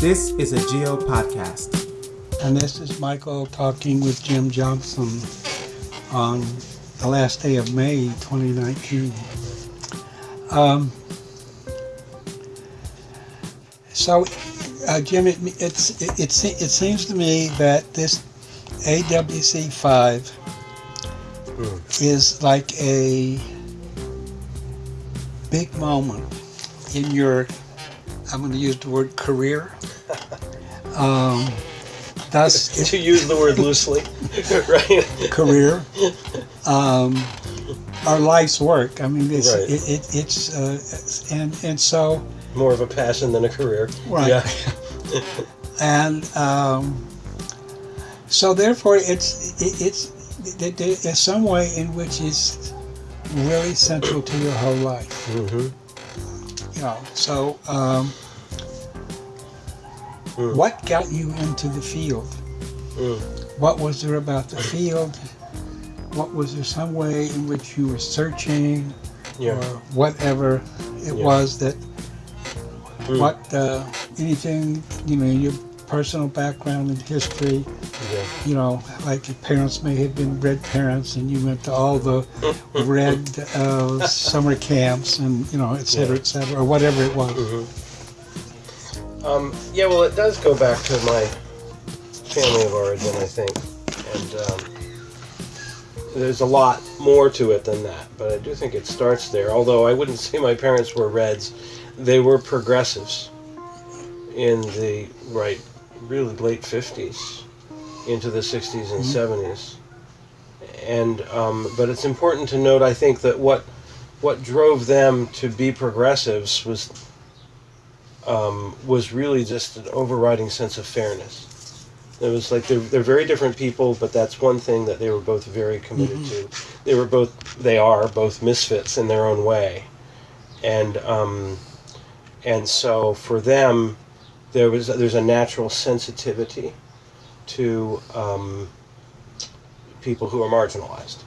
This is a Geo podcast. And this is Michael talking with Jim Johnson on the last day of May 2019. Um, so, uh, Jim, it, it's, it, it, it seems to me that this AWC 5 mm. is like a big moment in your, I'm going to use the word career. Um, that's to use the word loosely, right? Career, um, our life's work. I mean, it's right. it, it, it's uh, and and so more of a passion than a career, right? Yeah. and um, so therefore, it's it, it's there's some way in which it's really central to your whole life. Mm-hmm. You know, so. Um, Mm. What got you into the field? Mm. What was there about the field? What was there some way in which you were searching yeah. or whatever it yeah. was that mm. what uh, anything you know your personal background and history. You know like your parents may have been red parents and you went to all the red uh, summer camps and you know et cetera et cetera or whatever it was mm-hmm. Um, yeah, well, it does go back to my family of origin, I think, and um, there's a lot more to it than that. But I do think it starts there. Although I wouldn't say my parents were Reds, they were progressives in the right, really late '50s into the '60s and mm-hmm. '70s. And um, but it's important to note, I think, that what what drove them to be progressives was um, was really just an overriding sense of fairness. It was like they're, they're very different people, but that's one thing that they were both very committed mm-hmm. to. They were both, they are both misfits in their own way, and um, and so for them, there was there's a natural sensitivity to um, people who are marginalized,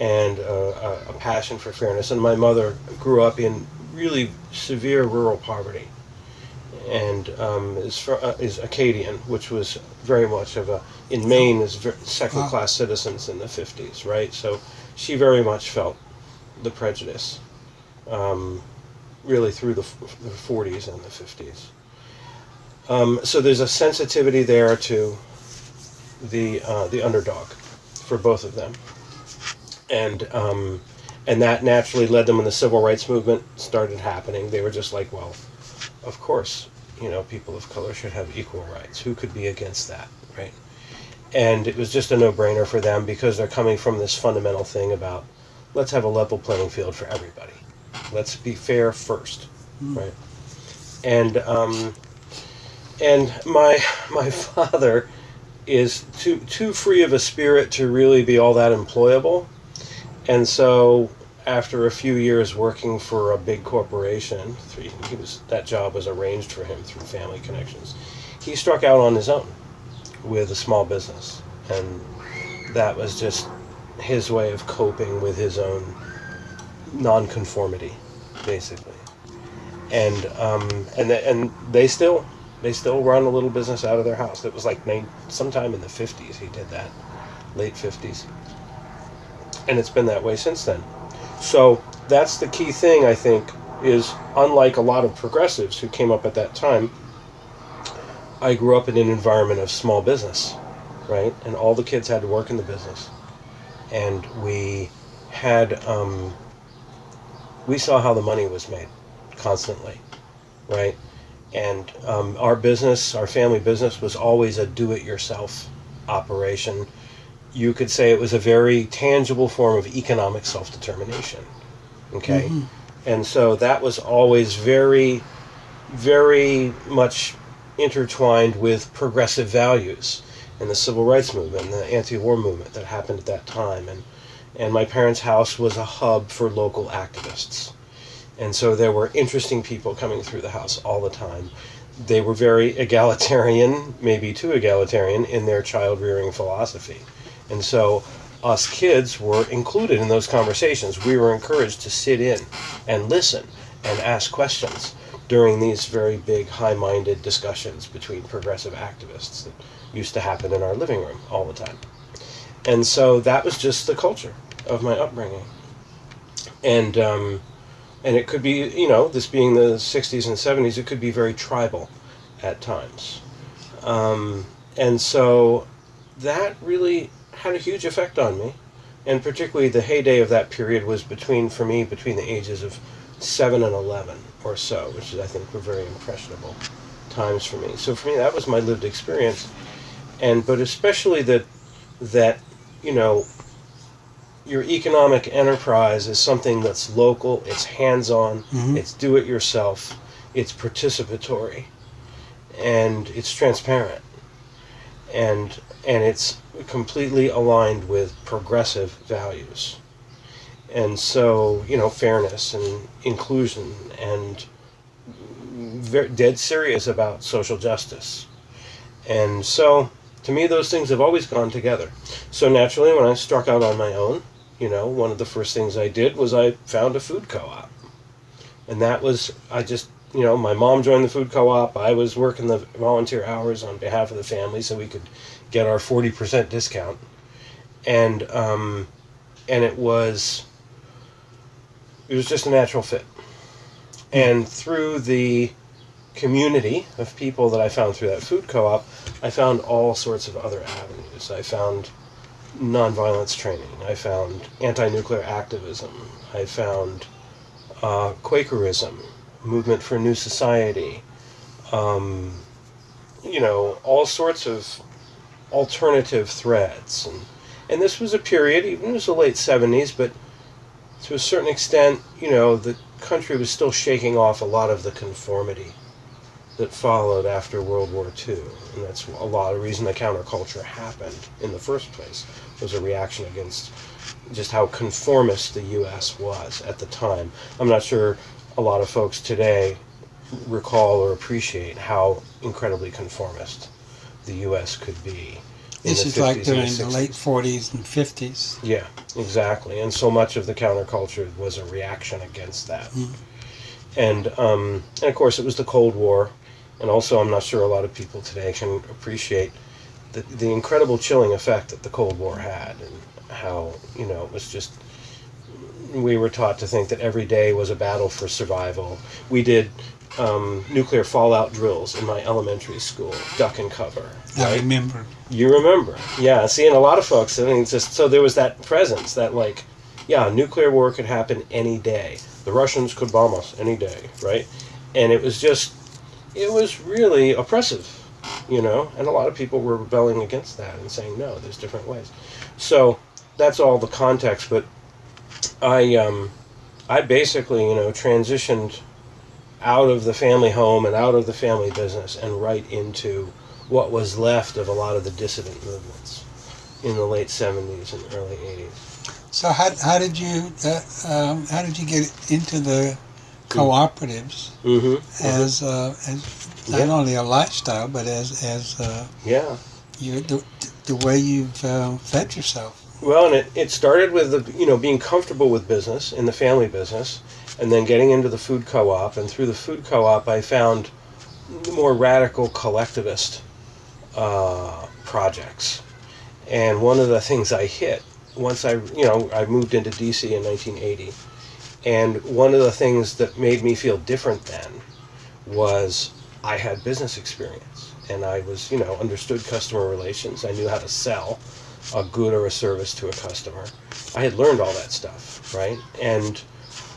and a, a passion for fairness. And my mother grew up in really severe rural poverty and um, is, uh, is Acadian, which was very much of a in Maine is second class citizens in the fifties, right? So she very much felt the prejudice, um, really through the the forties and the fifties. Um, so there's a sensitivity there to the uh, the underdog for both of them, and um, and that naturally led them when the civil rights movement started happening. They were just like, well, of course, you know, people of color should have equal rights. Who could be against that, right? And it was just a no-brainer for them because they're coming from this fundamental thing about let's have a level playing field for everybody. Let's be fair first, mm. right? And um, and my my father is too too free of a spirit to really be all that employable, and so after a few years working for a big corporation, he was that job was arranged for him through family connections. He struck out on his own with a small business, and that was just his way of coping with his own nonconformity, basically. And um, and the, and they still they still run a little business out of their house. It was like sometime in the fifties he did that, late fifties, and it's been that way since then. So that's the key thing, I think, is unlike a lot of progressives who came up at that time, I grew up in an environment of small business, right? And all the kids had to work in the business. And we had, um, we saw how the money was made constantly, right? And um, our business, our family business, was always a do it yourself operation you could say it was a very tangible form of economic self determination. Okay? Mm-hmm. And so that was always very, very much intertwined with progressive values and the civil rights movement and the anti war movement that happened at that time. And, and my parents' house was a hub for local activists. And so there were interesting people coming through the house all the time. They were very egalitarian, maybe too egalitarian, in their child rearing philosophy. And so us kids were included in those conversations. We were encouraged to sit in and listen and ask questions. during these very big, high minded discussions between progressive activists that used to happen in our living room all the time. And so that was just the culture of my upbringing. And, um, and it could be, you know, this being the 60s and 70s, it could be very tribal at times. Um, and so that really had a huge effect on me. And particularly the heyday of that period was between, for me, between the ages of 7 and 11 or so, which is, I think were very impressionable times for me. So for me, that was my lived experience. And, but especially that, that, you know, your economic enterprise is something that's local, it's hands-on, mm-hmm. it's do-it-yourself, it's participatory, and it's transparent, and and it's completely aligned with progressive values. And so, you know, fairness and inclusion and very, dead serious about social justice. And so, to me, those things have always gone together. So naturally, when I struck out on my own, you know, one of the first things I did was I found a food co-op. And that was, I just, you know, my mom joined the food co-op. I was working the volunteer hours on behalf of the family so we could get our 40% discount. And, um, and it was, it was just a natural fit. And through the community of people that I found through that food co-op, I found all sorts of other avenues. I found nonviolence training. I found anti-nuclear activism. I found uh, Quakerism, movement for new society. Um, you know, all sorts of alternative threads, and and this was a period, even it was the late '70s, but to a certain extent, you know, the country was still shaking off a lot of the conformity that followed after World War II. And that's a lot of reason the counterculture happened in the first place, was a reaction against just how conformist the U.S. was at the time. I'm not sure a lot of folks today recall or appreciate how incredibly conformist the U.S. could be. This is like during the late 40s and 50s. Yeah, exactly. And so much of the counterculture was a reaction against that. Mm. And, um, and of course, it was the Cold War, and also, I'm not sure a lot of people today can appreciate the, the incredible chilling effect that the Cold War had and how, you know, it was just, we were taught to think that every day was a battle for survival. We did um, nuclear fallout drills in my elementary school, duck and cover. Right? I remember. You remember, yeah. Seeing a lot of folks, I mean, just so there was that presence that like, yeah, nuclear war could happen any day. The Russians could bomb us any day, right? And it was just it was really oppressive, you know, and a lot of people were rebelling against that and saying no, there's different ways. So that's all the context. But I, um, I basically, you know, transitioned out of the family home and out of the family business and right into what was left of a lot of the dissident movements in the late 70s and early 80s. So how, how did you uh, um, how did you get into the cooperatives mm-hmm. as uh, as not yeah. only a lifestyle but as as uh, yeah you the, the way you've uh, fed yourself. Well, and it, it started with the you know being comfortable with business in the family business, and then getting into the food co-op, and through the food co-op, I found more radical collectivist uh, projects. And one of the things I hit once I you know I moved into DC in 1980 and one of the things that made me feel different then was I had business experience and I was, you know, understood customer relations. I knew how to sell a good or a service to a customer. I had learned all that stuff, right? And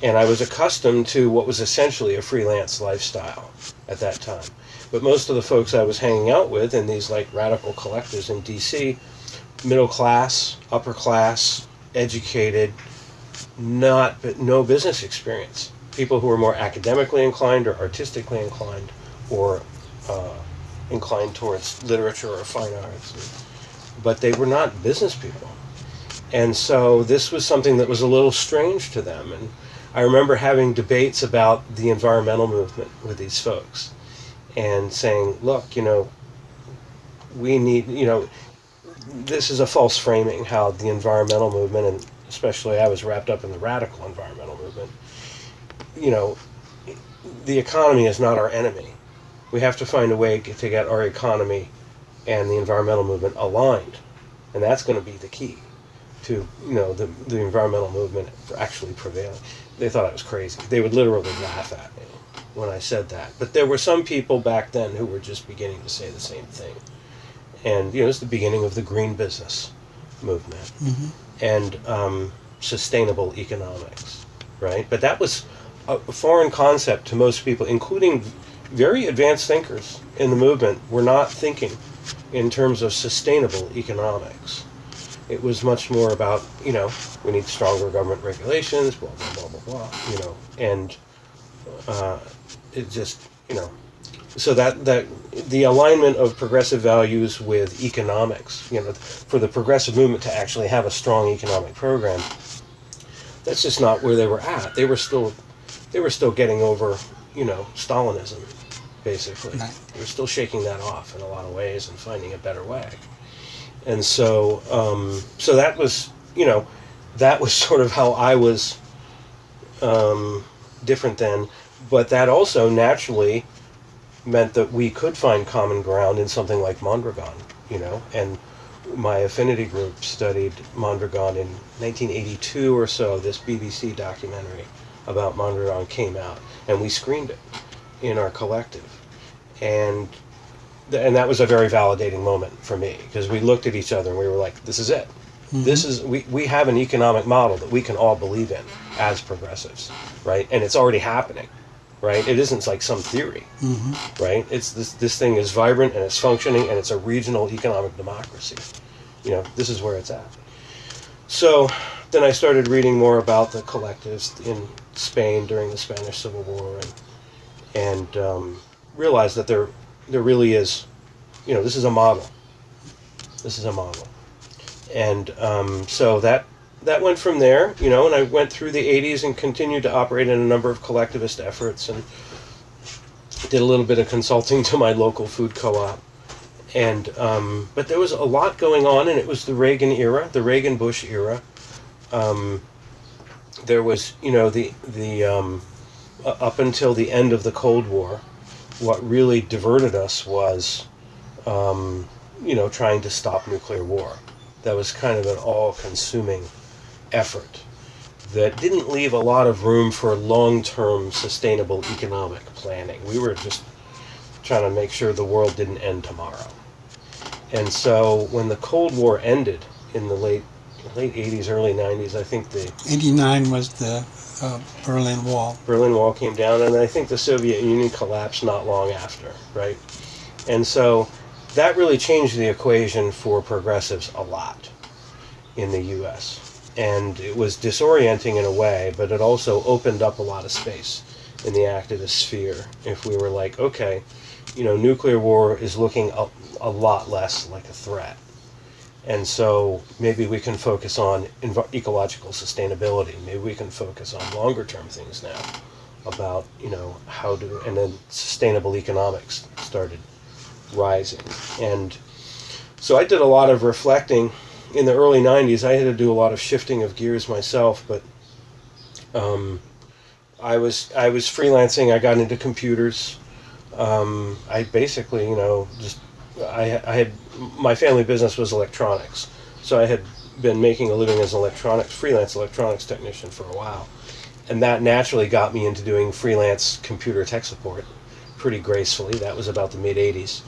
and I was accustomed to what was essentially a freelance lifestyle at that time. But most of the folks I was hanging out with in these like radical collectives in DC, middle class, upper class, educated, not but no business experience. People who are more academically inclined or artistically inclined or uh, inclined towards literature or fine arts, but they were not business people. And so this was something that was a little strange to them. And I remember having debates about the environmental movement with these folks and saying, look, you know, we need, you know, this is a false framing how the environmental movement and especially I was wrapped up in the radical environmental movement, you know, the economy is not our enemy. We have to find a way to get our economy and the environmental movement aligned, and that's going to be the key to you know the the environmental movement actually prevailing. They thought I was crazy. They would literally laugh at me when I said that. But there were some people back then who were just beginning to say the same thing, and you know it's the beginning of the green business movement Mhm. And um, sustainable economics, right? But that was a foreign concept to most people, including very advanced thinkers in the movement, were not thinking in terms of sustainable economics. It was much more about, you know, we need stronger government regulations, blah, blah, blah, blah, blah, you know, and uh, it just, you know, so that, that the alignment of progressive values with economics, you know, for the progressive movement to actually have a strong economic program, that's just not where they were at. They were still, they were still getting over, you know, Stalinism, basically. Right. They were still shaking that off in a lot of ways and finding a better way. And so, um, so that was, you know, that was sort of how I was um, different then. But that also naturally meant that we could find common ground in something like Mondragon, you know, and my affinity group studied Mondragon in 1982 or so. This BBC documentary about Mondragon came out, and we screened it in our collective, and th- and that was a very validating moment for me because we looked at each other and we were like, "This is it. Mm-hmm. This is we, we have an economic model that we can all believe in as progressives, right? And it's already happening." Right, it isn't like some theory right? It's this this thing is vibrant and it's functioning and it's a regional economic democracy. You know, this is where it's at. So then I started reading more about the collectives in Spain during the Spanish Civil War and and um, realized that there there really is, you know, this is a model. This is a model, and um, so that that went from there, you know, and I went through the 80s and continued to operate in a number of collectivist efforts and did a little bit of consulting to my local food co-op. And um, but there was a lot going on and it was the reagan era the reagan bush era. Um, there was you know the the um, up until the end of the cold war what really diverted us was um, you know trying to stop nuclear war. That was kind of an all-consuming effort that didn't leave a lot of room for long-term sustainable economic planning. We were just trying to make sure the world didn't end tomorrow. And so when the Cold War ended in the late late 80s, early 90s, I think the 89 was the uh, Berlin Wall. Berlin Wall came down, and I think the Soviet Union collapsed not long after, right? And so that really changed the equation for progressives a lot in the U.S. And it was disorienting in a way, but it also opened up a lot of space in the activist sphere. If we were like, okay, you know, nuclear war is looking a, a lot less like a threat. And so maybe we can focus on ecological sustainability. Maybe we can focus on longer term things now about, you know, how to, and then sustainable economics started rising. And so I did a lot of reflecting in the early 90s. I had to do a lot of shifting of gears myself, but um, I was I was freelancing. I got into computers. Um, I basically, you know, just I, I had my family business was electronics, so I had been making a living as an electronics freelance electronics technician for a while, and that naturally got me into doing freelance computer tech support pretty gracefully. That was about the mid '80s.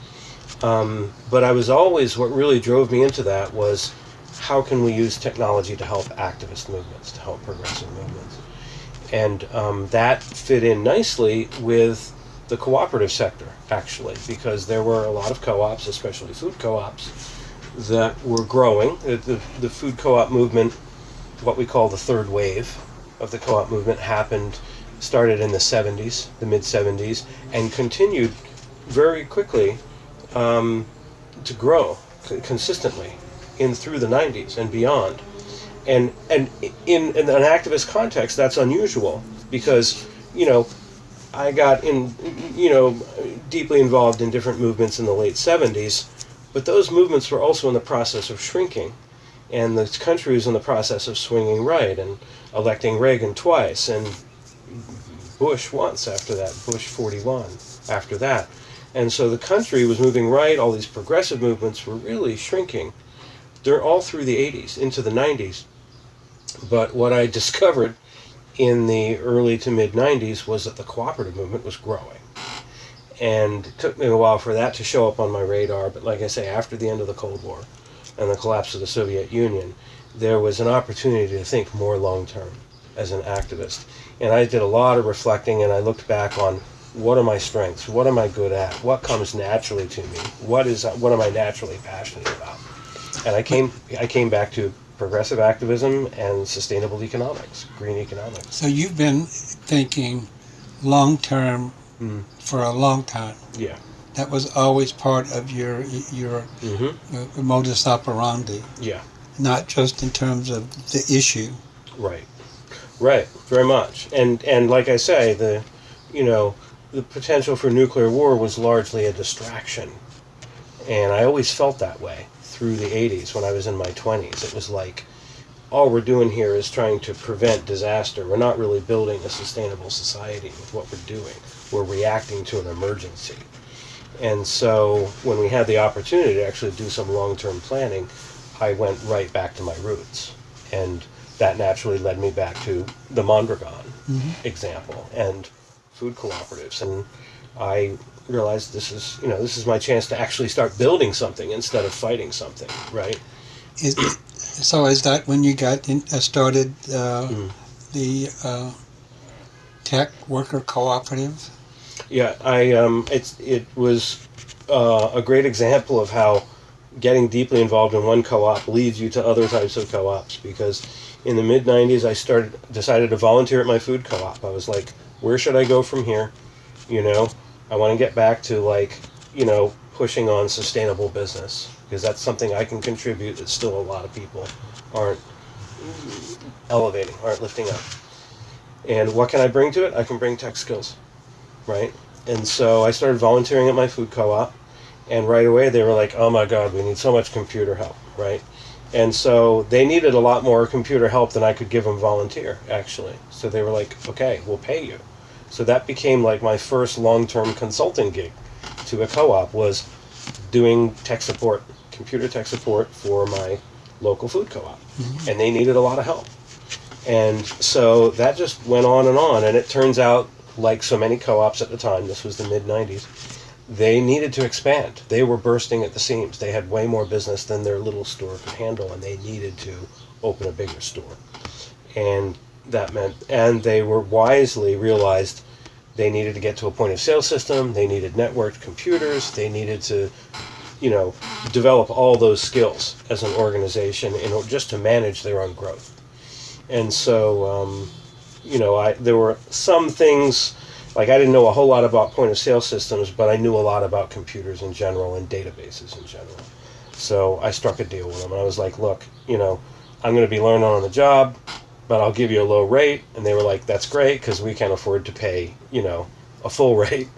Um, but I was always what really drove me into that was how can we use technology to help activist movements, to help progressive movements, and um, that fit in nicely with the cooperative sector actually because there were a lot of co-ops, especially food co-ops, that were growing. The, the, food co-op movement, what we call the third wave of the co-op movement, happened started in the 70s, the mid 70s, and continued very quickly um, to grow consistently in through the 90s and beyond. And and in, in an activist context, that's unusual because you know I got in you know deeply involved in different movements in the late 70s, but those movements were also in the process of shrinking, and the country was in the process of swinging right and electing Reagan twice and Bush once after that, Bush 41 after that. And so the country was moving right, all these progressive movements were really shrinking. They're all through the 80s, into the 90s. But what I discovered in the early to mid 90s was that the cooperative movement was growing. And it took me a while for that to show up on my radar, but like I say, after the end of the Cold War and the collapse of the Soviet Union, there was an opportunity to think more long term as an activist. And I did a lot of reflecting and I looked back on what are my strengths? What am I good at? What comes naturally to me? What is what am I naturally passionate about? And I came I came back to progressive activism and sustainable economics, green economics. So you've been thinking long term mm. for a long time. Yeah. That was always part of your your mm-hmm. modus operandi. Yeah. Not just in terms of the issue. Right. Right. Very much. And and like I say, the you know the potential for nuclear war was largely a distraction, and I always felt that way through the 80s when I was in my 20s. It was like, all we're doing here is trying to prevent disaster. We're not really building a sustainable society with what we're doing. We're reacting to an emergency. And so when we had the opportunity to actually do some long term planning, I went right back to my roots. And that naturally led me back to the Mondragon mm-hmm. example and food cooperatives. And I realized this is you know this is my chance to actually start building something instead of fighting something, right? Is, so is that when you got in, uh, started uh, mm. the uh, tech worker cooperative? Yeah, I um, it's it was uh, a great example of how getting deeply involved in one co-op leads you to other types of co-ops because in the mid 90s I started decided to volunteer at my food co-op. I was like, where should I go from here? You know, I want to get back to like, you know, pushing on sustainable business because that's something I can contribute that still a lot of people aren't elevating, aren't lifting up. And what can I bring to it? I can bring tech skills, right? And so I started volunteering at my food co-op, and right away they were like, "Oh my God, we need so much computer help," right? And so they needed a lot more computer help than I could give them volunteer, actually. So they were like, "Okay, we'll pay you." So that became like my first long-term consulting gig to a co-op was doing tech support, computer tech support for my local food co-op, mm-hmm. and they needed a lot of help. And so that just went on and on, and it turns out, like so many co-ops at the time, this was the mid '90s, they needed to expand. They were bursting at the seams. They had way more business than their little store could handle, and they needed to open a bigger store. And that meant, and they were wisely realized they needed to get to a point of sale system, they needed networked computers, they needed to, you know, develop all those skills as an organization in order just to manage their own growth. And so, um, you know, I there were some things like I didn't know a whole lot about point of sale systems, but I knew a lot about computers in general and databases in general. So I struck a deal with them, I was like, look, you know, I'm going to be learning on the job but I'll give you a low rate. And they were like, that's great because we can't afford to pay, you know, a full rate.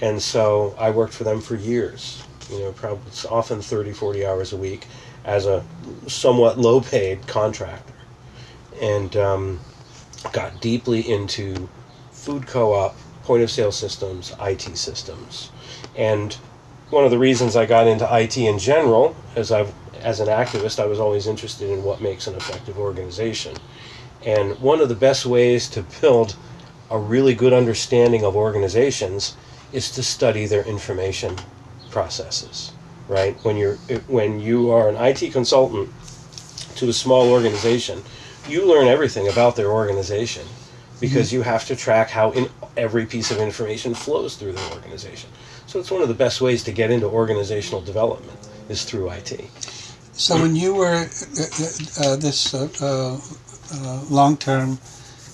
And so I worked for them for years, you know, probably often 30, 40 hours a week as a somewhat low paid contractor. And um, got deeply into food co op, point of sale systems, IT systems. And one of the reasons I got into IT in general, as I've as an activist, I was always interested in what makes an effective organization. And one of the best ways to build a really good understanding of organizations is to study their information processes, right? When you're when you are an IT consultant to a small organization, you learn everything about their organization because mm-hmm. you have to track how in every piece of information flows through the organization. So it's one of the best ways to get into organizational development is through IT. So when you were uh, uh, uh this uh, uh long-term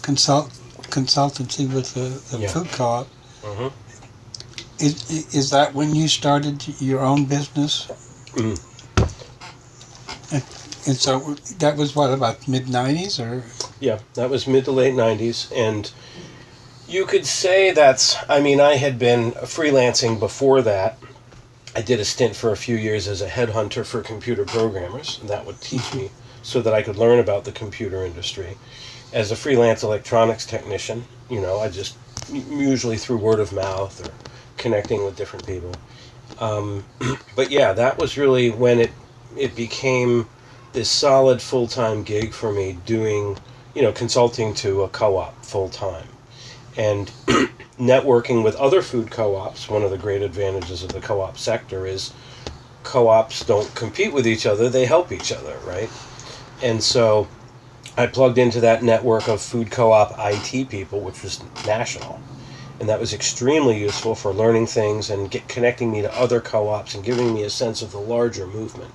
consult consultancy with the, the yeah. food co-op. Mm-hmm. Is, is that when you started your own business? Mm. And, and so that was what about mid '90s or? Yeah, that was mid to late '90s, and you could say that's. I mean, I had been freelancing before that. I did a stint for a few years as a headhunter for computer programmers, and that would teach me so that I could learn about the computer industry. As a freelance electronics technician, you know, I just usually through word of mouth or connecting with different people. Um, but yeah, that was really when it it became this solid full time gig for me doing you know consulting to a co-op full time and networking with other food co-ops. One of the great advantages of the co-op sector is co-ops don't compete with each other; they help each other, right? And so I plugged into that network of food co-op IT people, which was national and that was extremely useful for learning things and get, connecting me to other co-ops and giving me a sense of the larger movement.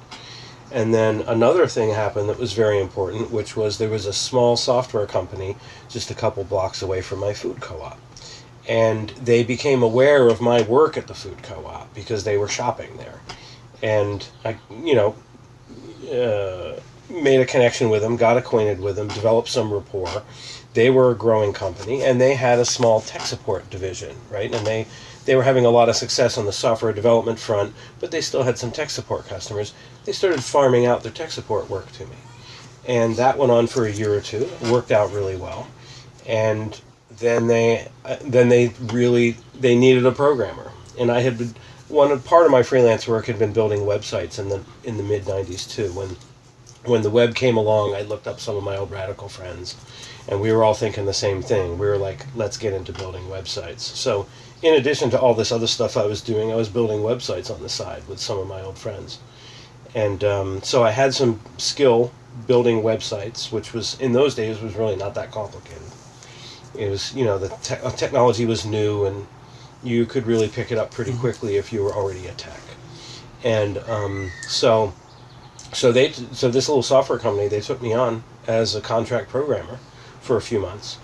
And then another thing happened that was very important, which was there was a small software company just a couple blocks away from my food co-op. And they became aware of my work at the food co-op because they were shopping there. And I, you know, uh, made a connection with them, got acquainted with them, developed some rapport they were a growing company and they had a small tech support division, right? And they they were having a lot of success on the software development front, but they still had some tech support customers. They started farming out their tech support work to me. And that went on for a year or two. It worked out really well. And then they uh, then they really they needed a programmer. And I had been one part of my freelance work had been building websites in the in the mid 90s too when when the web came along, I looked up some of my old radical friends and we were all thinking the same thing. We were like, let's get into building websites. So, in addition to all this other stuff I was doing, I was building websites on the side with some of my old friends. And um, so I had some skill building websites, which was in those days was really not that complicated. It was, you know, the te- uh, technology was new, and you could really pick it up pretty mm-hmm. quickly if you were already a tech. And um, so, so they, so this little software company, they took me on as a contract programmer for a few months,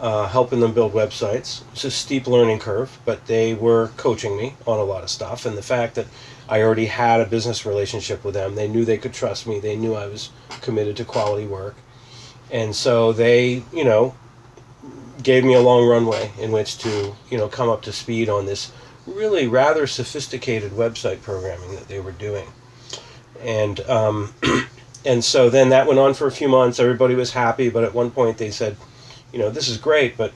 uh, helping them build websites. It's a steep learning curve, but they were coaching me on a lot of stuff. And the fact that I already had a business relationship with them, they knew they could trust me. They knew I was committed to quality work. And so they, you know, gave me a long runway in which to, you know, come up to speed on this really rather sophisticated website programming that they were doing. And um, and so then that went on for a few months. Everybody was happy, but at one point they said, you know, this is great, but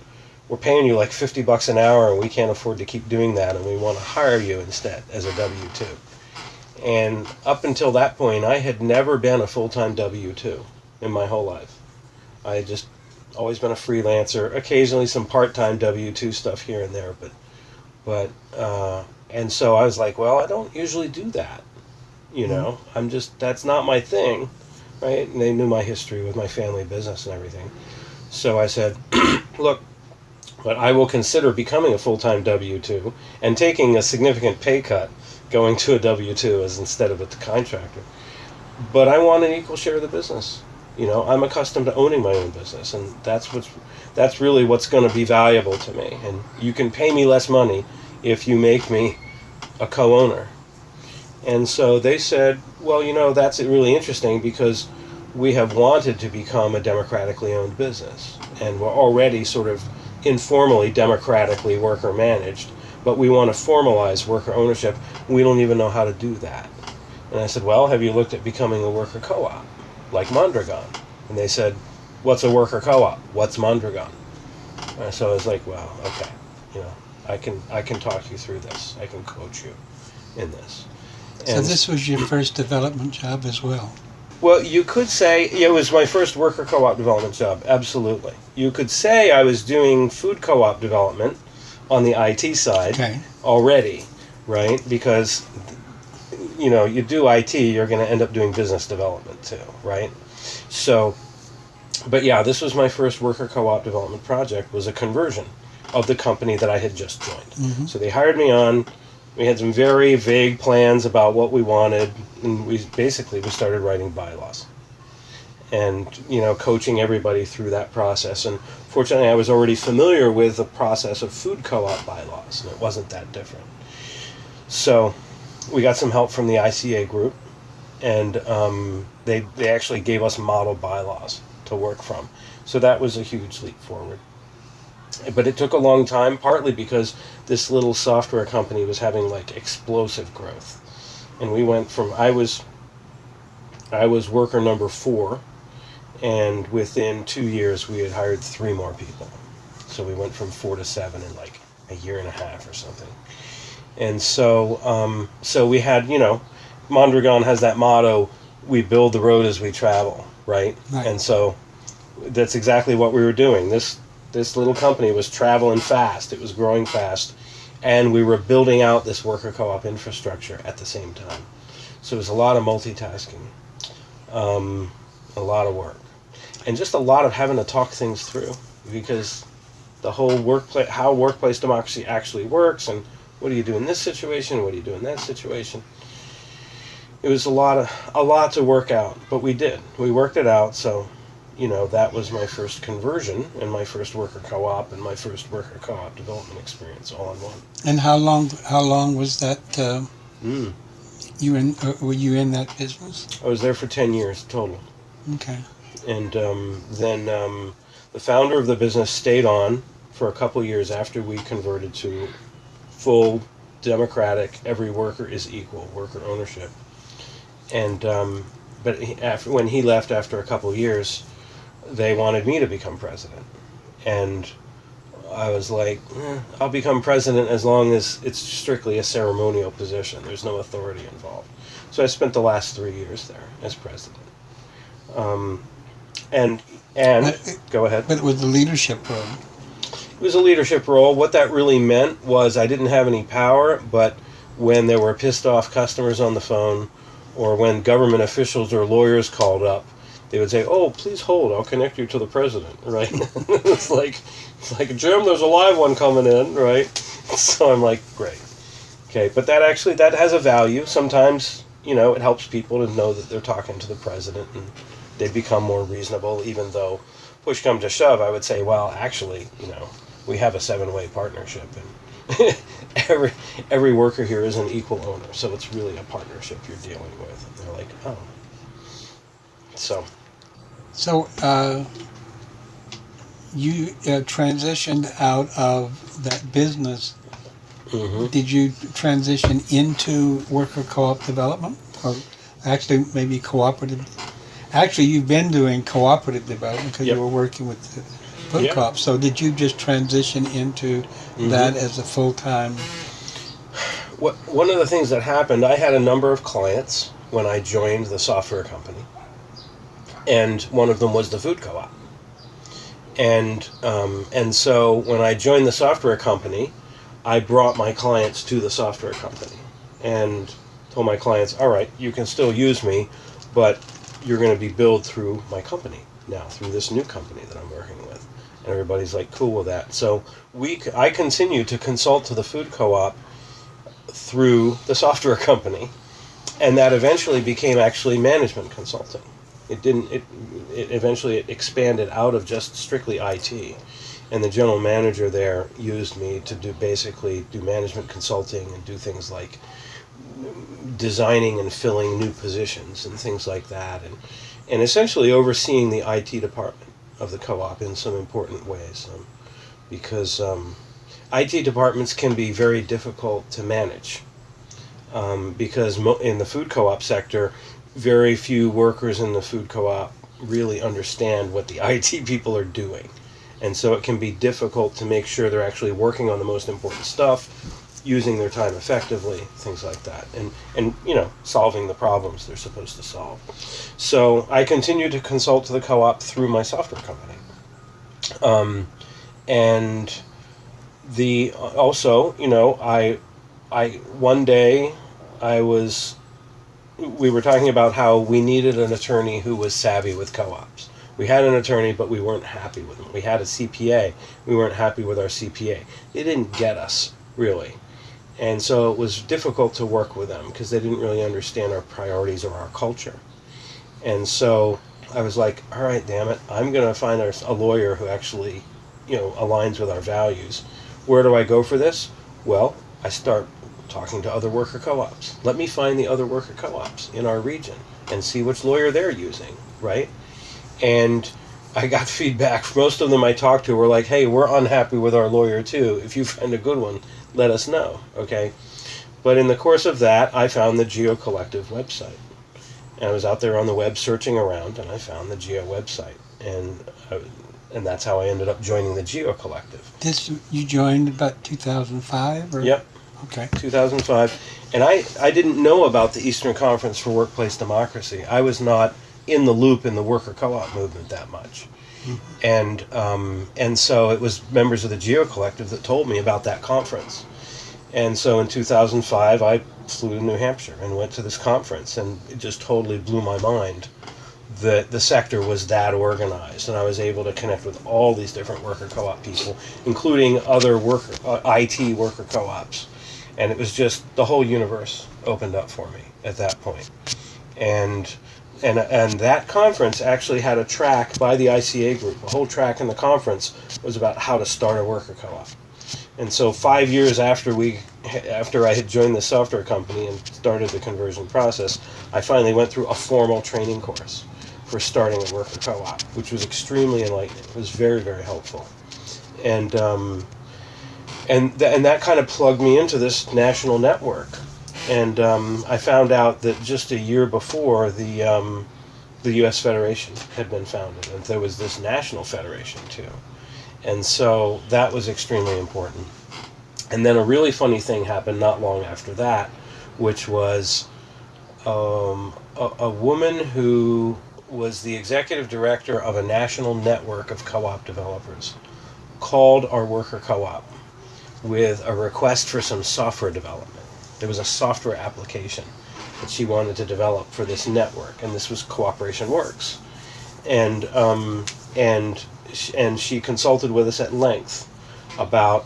we're paying you like 50 bucks an hour and we can't afford to keep doing that and we want to hire you instead as a W 2. And up until that point, I had never been a full time W 2 in my whole life. I had just always been a freelancer, occasionally some part time W 2 stuff here and there, but, but, uh, and so I was like, well, I don't usually do that. You know. I'm just that's not my thing, right? And they knew my history with my family business and everything. So I said, look, but I will consider becoming a full time W two and taking a significant pay cut going to a W two as instead of a contractor. But I want an equal share of the business. You know, I'm accustomed to owning my own business, and that's what's that's really what's going to be valuable to me. And you can pay me less money if you make me a co-owner and so they said, well, you know, that's really interesting because we have wanted to become a democratically owned business. And we're already sort of informally democratically worker managed, but we want to formalize worker ownership. We don't even know how to do that. And I said, well, have you looked at becoming a worker co op like Mondragon? And they said, what's a worker co op? What's Mondragon? And so I was like, well, okay, you know, I can I can talk you through this. I can coach you in this. So this was your first development job as well. Well, you could say it was my first worker co-op development job. Absolutely, you could say I was doing food co-op development on the IT side okay. already, right? Because you know you do IT, you're going to end up doing business development too, right? So, but yeah, this was my first worker co-op development project. Was a conversion of the company that I had just joined. Mm-hmm. So they hired me on we had some very vague plans about what we wanted, and we basically we started writing bylaws, and you know, coaching everybody through that process. And fortunately, I was already familiar with the process of food co-op bylaws, and it wasn't that different. So, we got some help from the ICA group, and um, they they actually gave us model bylaws to work from. So that was a huge leap forward but it took a long time partly because this little software company was having like explosive growth and we went from i was i was worker number four and within two years we had hired three more people So we went from four to seven in like a year and a half or something. And so, um, so we had, you know, Mondragon has that motto: "We build the road as we travel." Right? Right. And so, that's exactly what we were doing. This this little company was traveling fast. It was growing fast, and we were building out this worker co-op infrastructure at the same time. So it was a lot of multitasking, um, a lot of work, and just a lot of having to talk things through because the whole workplace, how workplace democracy actually works, and what do you do in this situation, what do you do in that situation. It was a lot of a lot to work out, but we did. We worked it out. So, you know, that was my first conversion and my first worker co-op and my first worker co-op development experience all in one. And how long? How long was that? Uh, Mm. you in? Uh, were you in that business? I was there for ten years total. Okay. and um, then um, the founder of the business stayed on for a couple years after we converted to full democratic every worker is equal worker ownership and um, but he, after when he left after a couple years they wanted me to become president and I was like, eh, I'll become president as long as it's strictly a ceremonial position. There's no authority involved. So I spent the last three years there as president. Um, and and But- go ahead. But it was the leadership role. It was a leadership role. What that really meant was I didn't have any power, but when there were pissed off customers on the phone, or when government officials or lawyers called up, they would say, "Oh, please hold. I'll connect you to the president." Right? it's like, it's like Jim. There's a live one coming in, right? So I'm like, great, okay. But that actually that has a value. Sometimes you know it helps people to know that they're talking to the president, and they become more reasonable, even though push come to shove, I would say, well, actually, you know, we have a seven-way partnership, and every every worker here is an equal owner, so it's really a partnership you're dealing with. And they're like, oh, so So uh, you uh, transitioned out of that business. hmm Did you transition into worker co-op development, or actually maybe cooperative? Actually, you've been doing cooperative development because Yep. you were working with the food Yep. co-op. So did you just transition into that as a full-time? what one of the things that happened, I had a number of clients when I joined the software company, and one of them was the food co-op. And um, and so when I joined the software company, I brought my clients to the software company, and told my clients, "All right, you can still use me, but you're going to be billed through my company now, through this new company that I'm working with." And everybody's like, "Cool with that." So we, I continue to consult to the food co-op through the software company, and that eventually became actually management consulting. It didn't. It, it eventually it expanded out of just strictly IT, and the general manager there used me to do basically do management consulting and do things like designing and filling new positions and things like that, and and essentially overseeing the IT department of the co-op in some important ways, um, because. Um, IT departments can be very difficult to manage um, because in the food co-op sector, very few workers in the food co-op really understand what the IT people are doing, and so it can be difficult to make sure they're actually working on the most important stuff, using their time effectively, things like that, and and you know solving the problems they're supposed to solve. So I continue to consult the co-op through my software company, um, and the also you know i i one day i was we were talking about how we needed an attorney who was savvy with co-ops. We had an attorney but we weren't happy with him. We had a cpa we weren't happy with our cpa they didn't get us really. And so it was difficult to work with them because they didn't really understand our priorities or our culture. And so i was like all right damn it. I'm going to find a lawyer who actually you know aligns with our values. Where do I go for this? Well, I start talking to other worker co-ops. Let me find the other worker co-ops in our region and see which lawyer they're using, right? And I got feedback. Most of them I talked to were like, "Hey, we're unhappy with our lawyer too. If you find a good one, let us know." Okay? But in the course of that, I found the Geo Collective website. And I was out there on the web searching around and I found the Geo website. And I, and that's how I ended up joining the Geo Collective. This you joined about 2005 or Yep. Okay. 2005, and I, I didn't know about the Eastern Conference for Workplace Democracy. I was not in the loop in the worker co-op movement that much, and um, and so it was members of the Geo Collective that told me about that conference, and so in 2005 I flew to New Hampshire and went to this conference, and it just totally blew my mind that the sector was that organized, and I was able to connect with all these different worker co-op people, including other worker uh, IT worker co-ops and it was just the whole universe opened up for me at that point. And and and that conference actually had a track by the ICA group. A whole track in the conference was about how to start a worker co-op. And so 5 years after we after I had joined the software company and started the conversion process I finally went through a formal training course for starting a worker co-op which was extremely enlightening. It was very very helpful. And um, and th- and that kind of plugged me into this national network. And um, I found out that just a year before the um, the U.S. Federation had been founded, and there was this national federation too. And so that was extremely important. And then a really funny thing happened not long after that, which was um, a, a woman who was the executive director of a national network of co-op developers called our worker co-op with a request for some software development. There was a software application that she wanted to develop for this network, and this was Cooperation Works. And um, and and she consulted with us at length about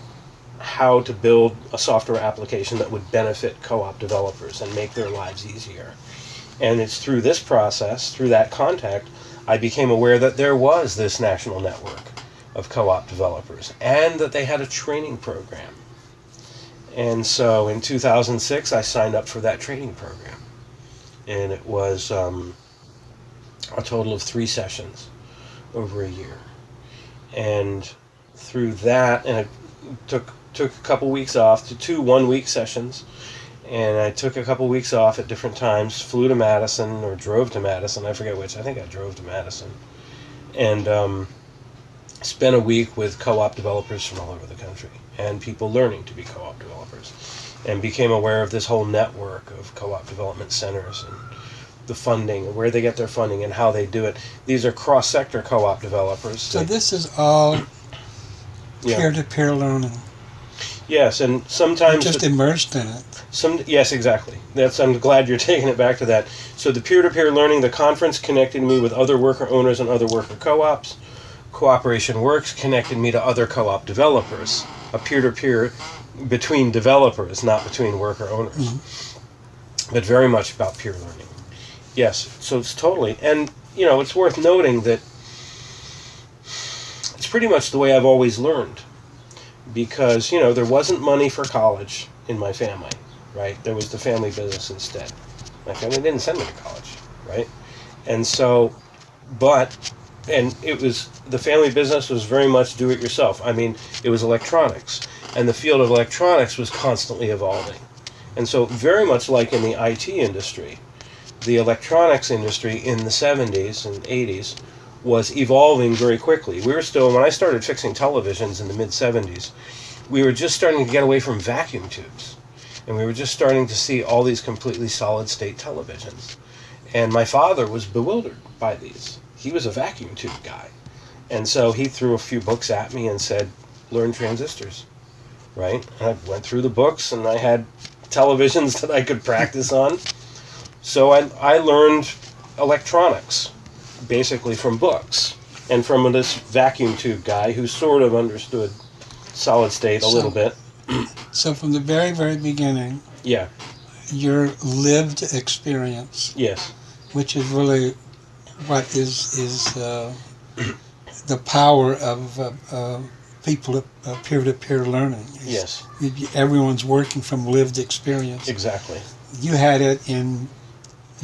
how to build a software application that would benefit co-op developers and make their lives easier. And it's through this process, through that contact, I became aware that there was this national network of co-op developers and that they had a training program. And so in 2006, I signed up for that training program. And it was um, a total of three sessions over a year. And through that, and it took took a couple weeks off to two one week sessions. And I took a couple weeks off at different times, flew to Madison or drove to Madison, I forget which. I think I drove to Madison. And um, spent a week with co-op developers from all over the country and people learning to be co-op developers and became aware of this whole network of co-op development centers and the funding where they get their funding and how they do it these are cross-sector co-op developers So They- this is all yeah. peer-to-peer learning. yes and sometimes Just immersed in it. Some yes, exactly. That's I'm glad you're taking it back to that. So the peer-to-peer learning, the conference connected me with other worker owners and other worker co-ops. Cooperation Works connected me to other co-op developers. A peer-to-peer between developers, not between worker owners. Mm-hmm. But very much about peer learning. Yes, so it's totally and you know, it's worth noting that it's pretty much the way I've always learned. Because, you know, there wasn't money for college in my family right? There was the family business instead. My family didn't send me to college, right? And so, but, and it was, the family business was very much do it yourself. I mean, it was electronics, and the field of electronics was constantly evolving. And so, very much like in the IT industry, the electronics industry in the 70s and 80s was evolving very quickly. We were still, when I started fixing televisions in the mid 70s, we were just starting to get away from vacuum tubes and we were just starting to see all these completely solid state televisions. And my father was bewildered by these. He was a vacuum tube guy. And so he threw a few books at me and said, Learn transistors. Right? And I went through the books and I had televisions that I could practice on. So I, I learned electronics basically from books and from this vacuum tube guy who sort of understood solid state a So- little bit. So from the very, very beginning, Yeah, your lived experience, yes. which is really what is is uh, the power of uh, uh, people uh, peer-to-peer learning. is Yes, Everyone's working from lived experience. exactly. You had it in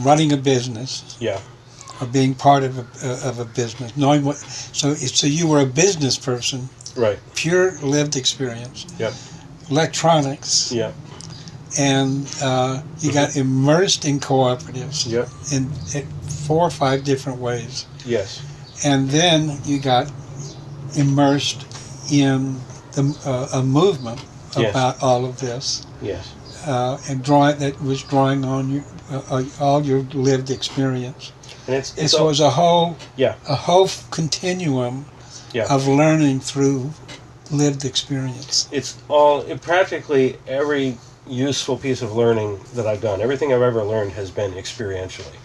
running a business Yeah, or being part of a, uh, of a business, knowing what. So so you were a business person, right. pure lived experience. Yep. Electronics. Yeah, and uh, you got immersed in cooperatives Yep. in, in four or five different ways. yes, And then you got immersed in the, uh, a movement Yes. about all of this, Yes. uh, and drawing that was drawing on you, uh, uh, all your lived experience. And it's, it's It all- was a whole Yeah. a whole continuum Yeah. of learning through lived experience. it's all practically every useful piece of learning that I've done. Everything I've ever learned has been experientially,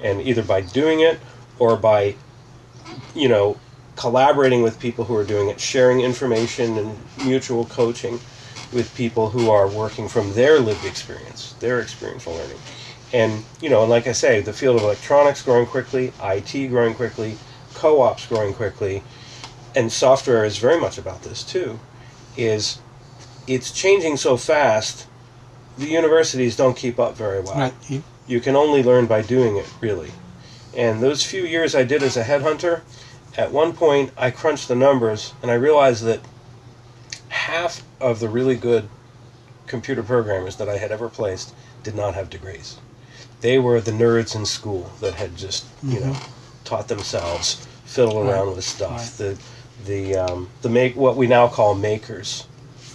and either by doing it or by, you know, collaborating with people who are doing it, sharing information and mutual coaching with people who are working from their lived experience, their experiential learning. And you know, and like I say, the field of electronics growing quickly, IT growing quickly, co-ops growing quickly, and software is very much about this too. Is it's changing so fast, the universities don't keep up very well. Right? You, You can only learn by doing it, really. And those few years I did as a headhunter, at one point I crunched the numbers and I realized that half of the really good computer programmers that I had ever placed did not have degrees. They were the nerds in school that had just, you know, taught themselves fiddle Right. around with stuff. Right. The the um, the make what we now call makers.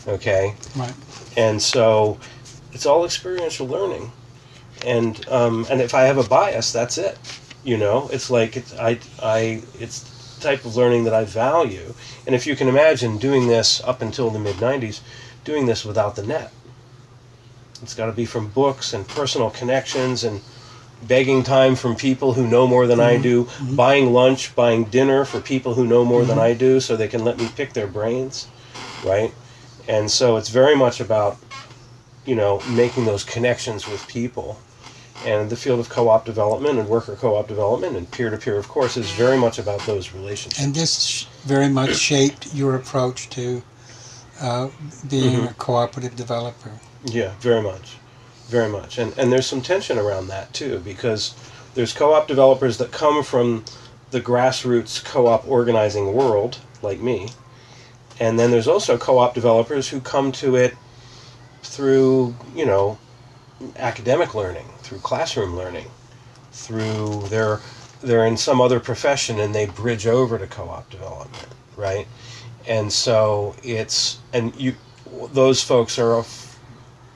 Okay? right. and so it's all experiential learning. And um, and if i have a bias that's it you know? It's like it's i i it's the type of learning that i value. And if you can imagine doing this up until the mid 90s doing this without the net. It's got to be from books and personal connections and begging time from people who know more than i mm-hmm. do mm-hmm. buying lunch buying dinner for people who know more than mm-hmm. i do so they can let me pick their brains right and so it's very much about you know making those connections with people and the field of co-op development and worker co-op development and peer-to-peer of course is very much about those relationships And this sh- very much shaped your approach to uh, being Mm-hmm. a cooperative developer. yeah very much very much and and there's some tension around that too because there's co-op developers that come from the grassroots co-op organizing world like me and then there's also co-op developers who come to it through you know academic learning through classroom learning through their they're in some other profession and they bridge over to co-op development right? And so it's and you those folks are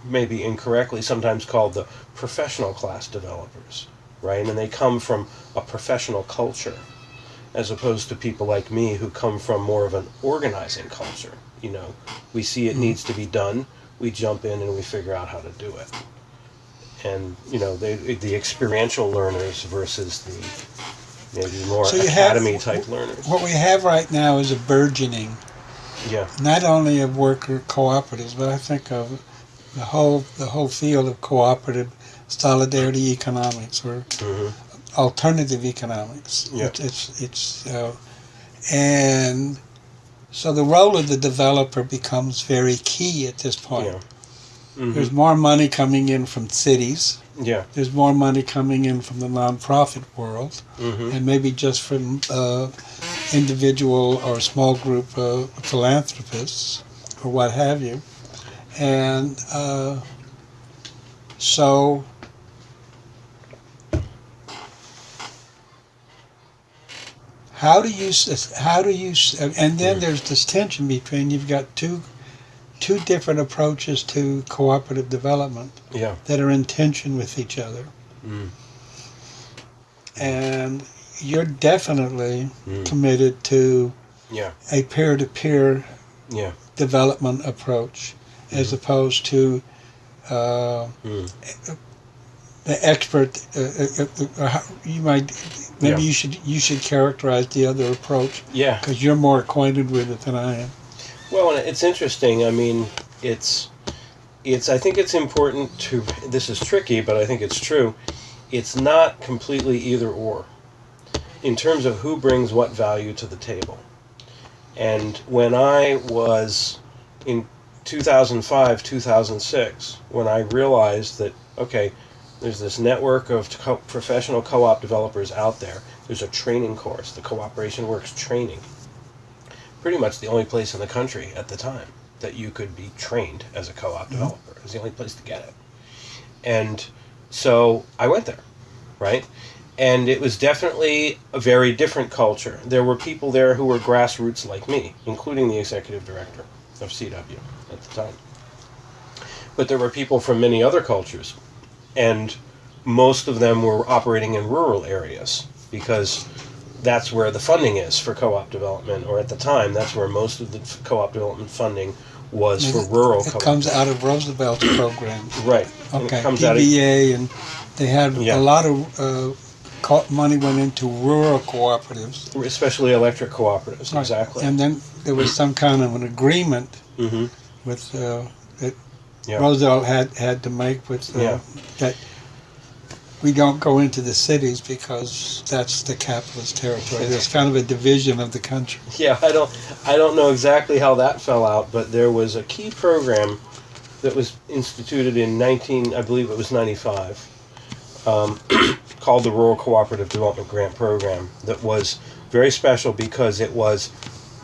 maybe incorrectly sometimes called the professional class developers right? And they come from a professional culture as opposed to people like me who come from more of an organizing culture you know? We see it needs to be done we jump in and we figure out how to do it. And you know they, the experiential learners versus the maybe more So you have- academy type learners. What we have right now is a burgeoning, yeah. not only of worker cooperatives, but I think of the whole the whole field of cooperative solidarity economics or hmm alternative economics. Yeah. It, it's it's uh, and so the role of the developer becomes very key at this point. yeah hmm There's more money coming in from cities. yeah There's more money coming in from the nonprofit world, hmm and maybe just from uh, individual or small group uh, philanthropists or what have you. And uh, so how do you how do you and then there's this tension between you've got two two different approaches to cooperative development yeah that are in tension with each other Mm. and you're definitely Mm. committed to yeah a peer-to-peer yeah development approach as opposed to uh, Mm. the expert uh, uh, uh, uh, you might maybe Yeah. you should you should characterize the other approach yeah because you're more acquainted with it than I am Well, and it's interesting. I mean, it's it's. I think it's important to. This is tricky, but I think it's true. It's not completely either or, in terms of who brings what value to the table. And when I was in 2005, 2006, when I realized that okay, there's this network of co- professional co-op developers out there. There's a training course, the Cooperation Works training pretty much the only place in the country at the time that you could be trained as a co-op mm-hmm. developer. It was the only place to get it. And so I went there, right? and it was definitely a very different culture. There were people there who were grassroots like me, including the executive director of CW at the time. But there were people from many other cultures, and most of them were operating in rural areas because that's where the funding is for co-op development, or at the time, that's where most of the co-op development funding was for rural. It comes out of Roosevelt's program. Right. Okay. PBA, and they had yeah. a lot of uh, money went into rural cooperatives, especially electric cooperatives. Right. Exactly. And then there was some kind of an agreement mm-hmm. with uh, yeah. Roosevelt had had to make with uh, yeah. that we don't go into the cities because that's the capitalist territory. There's kind of a division of the country. Yeah, I don't I don't know exactly how that fell out, but there was a key program that was instituted in 19 I believe it was 95. Um, called the Rural Cooperative Development Grant Program that was very special because it was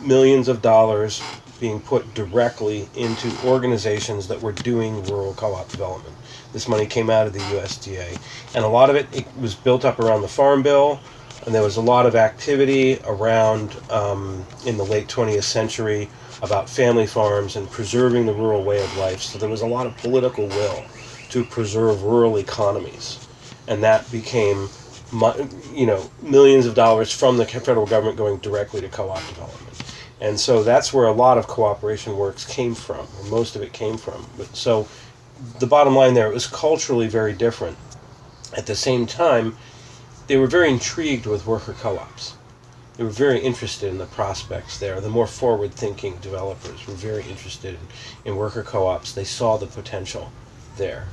millions of dollars being put directly into organizations that were doing rural co-op development. This money came out of the USDA, and a lot of it, it was built up around the Farm Bill, and there was a lot of activity around um, in the late 20th century about family farms and preserving the rural way of life. So there was a lot of political will to preserve rural economies and that became you know millions of dollars from the federal government going directly to co-op development and so that's where a lot of cooperation works came from or most of it came from. But so the bottom line there it was culturally very different. At the same time they were very intrigued with worker co-ops. They were very interested in the prospects there. The more forward thinking developers were very interested in, in worker co-ops. They saw the potential there.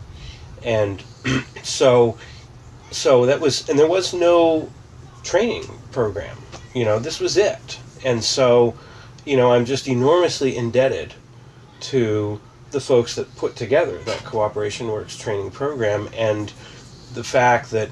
And so so that was and there was no training program. You know this was it. And so you know i'm just enormously indebted to the folks that put together that cooperation works training program and the fact that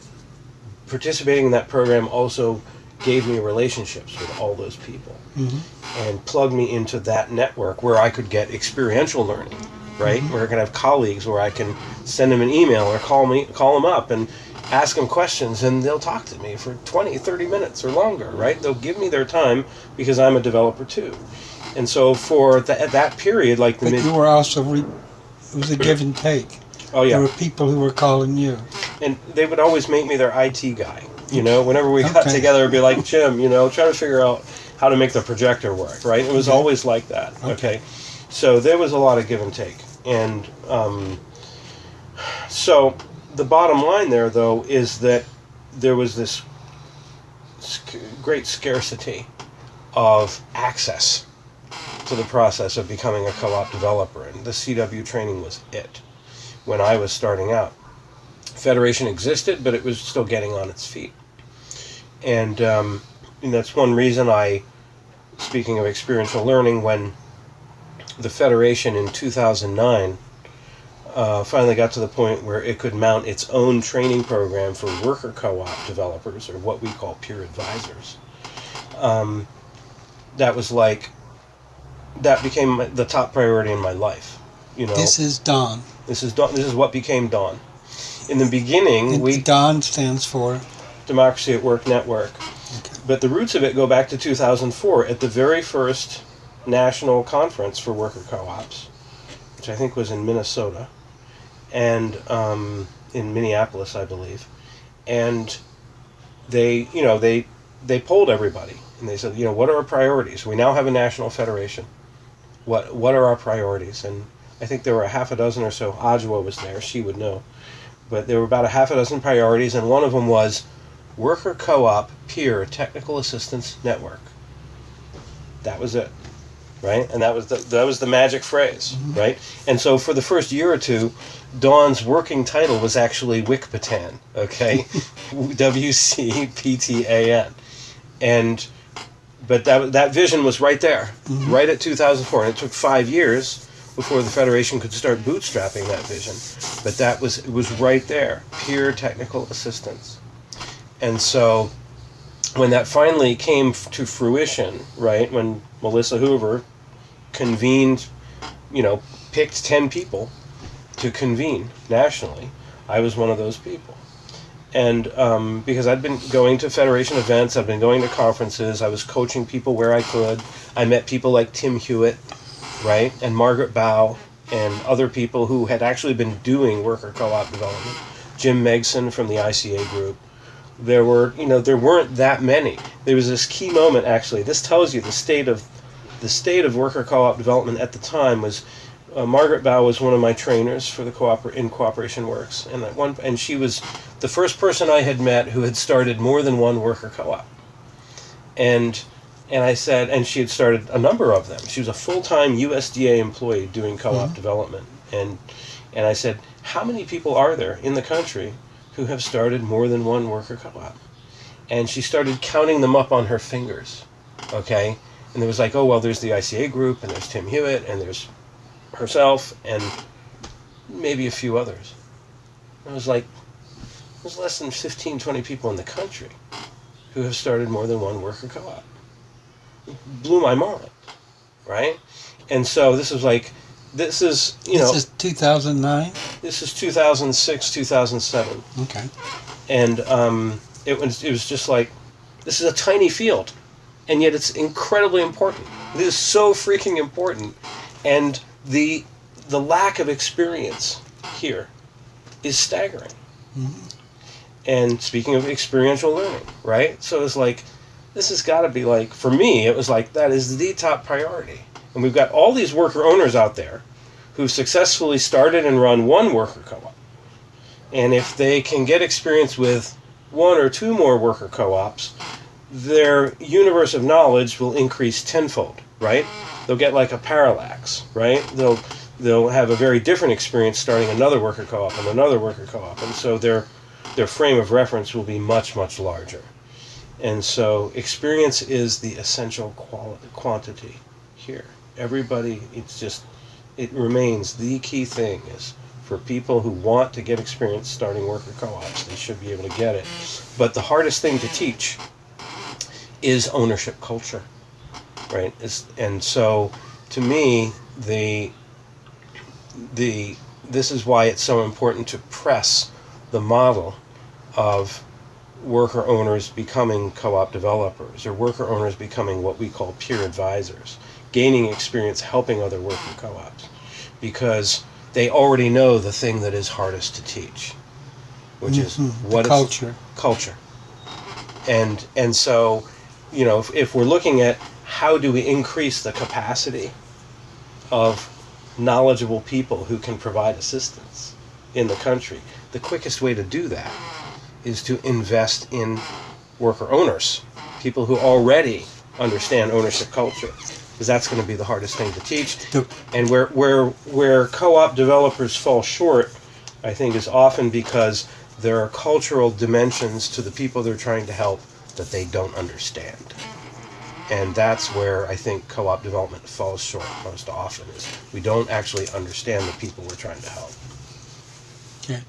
participating in that program also gave me relationships with all those people mm-hmm. and plugged me into that network where i could get experiential learning right mm-hmm. where i can have colleagues where i can send them an email or call me call them up and ask them questions and they'll talk to me for 20 30 minutes or longer right? They'll give me their time because i'm a developer too. And so for that period like the but mid- you were also re- it was a give and take. Oh yeah. There were people who were calling you. And they would always make me their it guy you know? Whenever we got together it'd be like jim you know try to figure out how to make the projector work right? It was okay. always like that okay. okay. so there was a lot of give and take and um, so the bottom line there, though, is that there was this great scarcity of access to the process of becoming a co-op developer, and the CW training was it when I was starting out. Federation existed, but it was still getting on its feet, and, um, and that's one reason I, speaking of experiential learning, when the Federation in 2009 uh, finally got to the point where it could mount its own training program for worker co-op developers, or what we call peer advisors. Um, that was like that became the top priority in my life. You know, this is Dawn. This is Dawn. This is what became Dawn. In the beginning, and we Dawn stands for Democracy at Work Network. Okay. But the roots of it go back to 2004 at the very first national conference for worker co-ops, which I think was in Minnesota and um, in Minneapolis, I believe, and they, you know, they they polled everybody and they said, you know, what are our priorities? We now have a national federation. What what are our priorities? And I think there were a half a dozen or so. Ajowa was there; she would know. But there were about a half a dozen priorities, and one of them was worker co-op peer technical assistance network. That was it right? And that was the that was the magic phrase, mm-hmm. right? And so for the first year or two, Dawn's working title was actually WCPTAN, okay, W C P T A N, and but that that vision was right there, mm-hmm. right at 2004, and it took five years before the federation could start bootstrapping that vision, but that was it was right there, pure technical assistance, and so when that finally came to fruition, right when Melissa Hoover convened, you know, picked 10 people to convene nationally. I was one of those people. and um, because I'd been going to Federation events, I've been going to conferences, I was coaching people where I could. I met people like Tim Huet, right, and Margaret Bau, and other people who had actually been doing worker co-op development. Jim Megson from the ICA group. There were, you know, there weren't that many. There was this key moment actually. This tells you the state of the state of worker co-op development at the time was uh, Margaret Bau was one of my trainers for the cooper- in Cooperation Works, and that one, and she was the first person I had met who had started more than one worker co-op, and and I said, and she had started a number of them. She was a full-time USDA employee doing co-op mm-hmm. development, and and I said, how many people are there in the country who have started more than one worker co-op? And she started counting them up on her fingers, okay. And there was like, oh well, there's the ICA group, and there's Tim Huet, and there's herself and maybe a few others. It was like, there's less than 15, 20 people in the country who have started more than one worker co op. Blew my mind, right? And so this is like, this is, you know. This is 2009? This is 2006, 2007. Okay. And um, it, was, it was just like, this is a tiny field, and yet it's incredibly important. This is so freaking important. And the the lack of experience here is staggering. Mm-hmm. And speaking of experiential learning, right? So it's like this has got to be like for me it was like that is the top priority. And we've got all these worker owners out there who've successfully started and run one worker co-op. And if they can get experience with one or two more worker co-ops, their universe of knowledge will increase tenfold, right? they'll get like a parallax, right? They'll they'll have a very different experience starting another worker co-op and another worker co-op, and so their their frame of reference will be much much larger. And so experience is the essential quality, quantity here. Everybody, it's just it remains the key thing is for people who want to get experience starting worker co-ops, they should be able to get it. But the hardest thing to teach is ownership culture right? It's, and so, to me, the the this is why it's so important to press the model of worker owners becoming co-op developers or worker owners becoming what we call peer advisors, gaining experience helping other worker co-ops, because they already know the thing that is hardest to teach, which mm-hmm. is what culture. Culture. And and so, you know, if, if we're looking at how do we increase the capacity of knowledgeable people who can provide assistance in the country? The quickest way to do that is to invest in worker owners, people who already understand ownership culture, because that's going to be the hardest thing to teach. And where where where co-op developers fall short, I think, is often because there are cultural dimensions to the people they're trying to help that they don't understand and that's where I think co-op development falls short most often is we don't actually understand the people we're trying to help. Okay.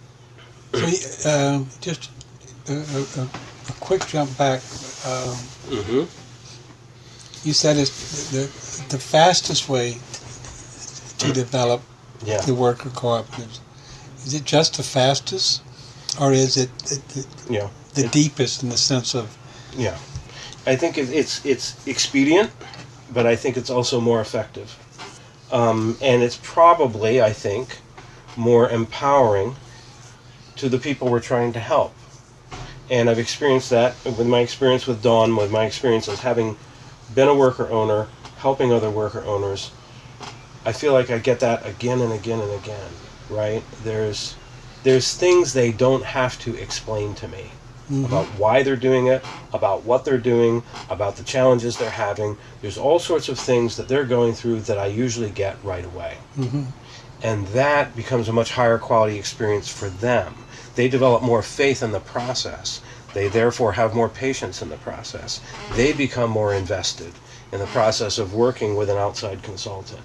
So, uh, just a, a, a, quick jump back. Um, mm-hmm. You said it's the the fastest way to develop yeah. the worker cooperatives. Is it just the fastest, or is it the, the, yeah. the it, deepest in the sense of yeah I think it's it's expedient, but I think it's also more effective, um, and it's probably I think more empowering to the people we're trying to help. And I've experienced that with my experience with Dawn, with my experience having been a worker owner, helping other worker owners. I feel like I get that again and again and again, right? There's there's things they don't have to explain to me mm-hmm. about why they're doing it, about what they're doing, about the challenges they're having. There's all sorts of things that they're going through that I usually get right away. Mm-hmm. And that becomes a much higher quality experience for them. They develop more faith in the process. They therefore have more patience in the process. They become more invested in the process of working with an outside consultant.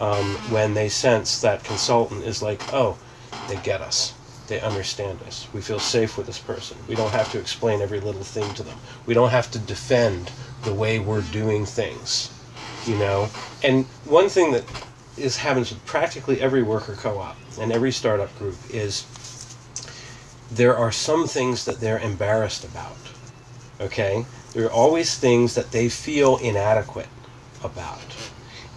Um, when they sense that consultant is like, oh, they get us they understand us. We feel safe with this person. We don't have to explain every little thing to them. We don't have to defend the way we're doing things, you know. And one thing that is happens with practically every worker co-op and every startup group is there are some things that they're embarrassed about. Okay? There are always things that they feel inadequate about.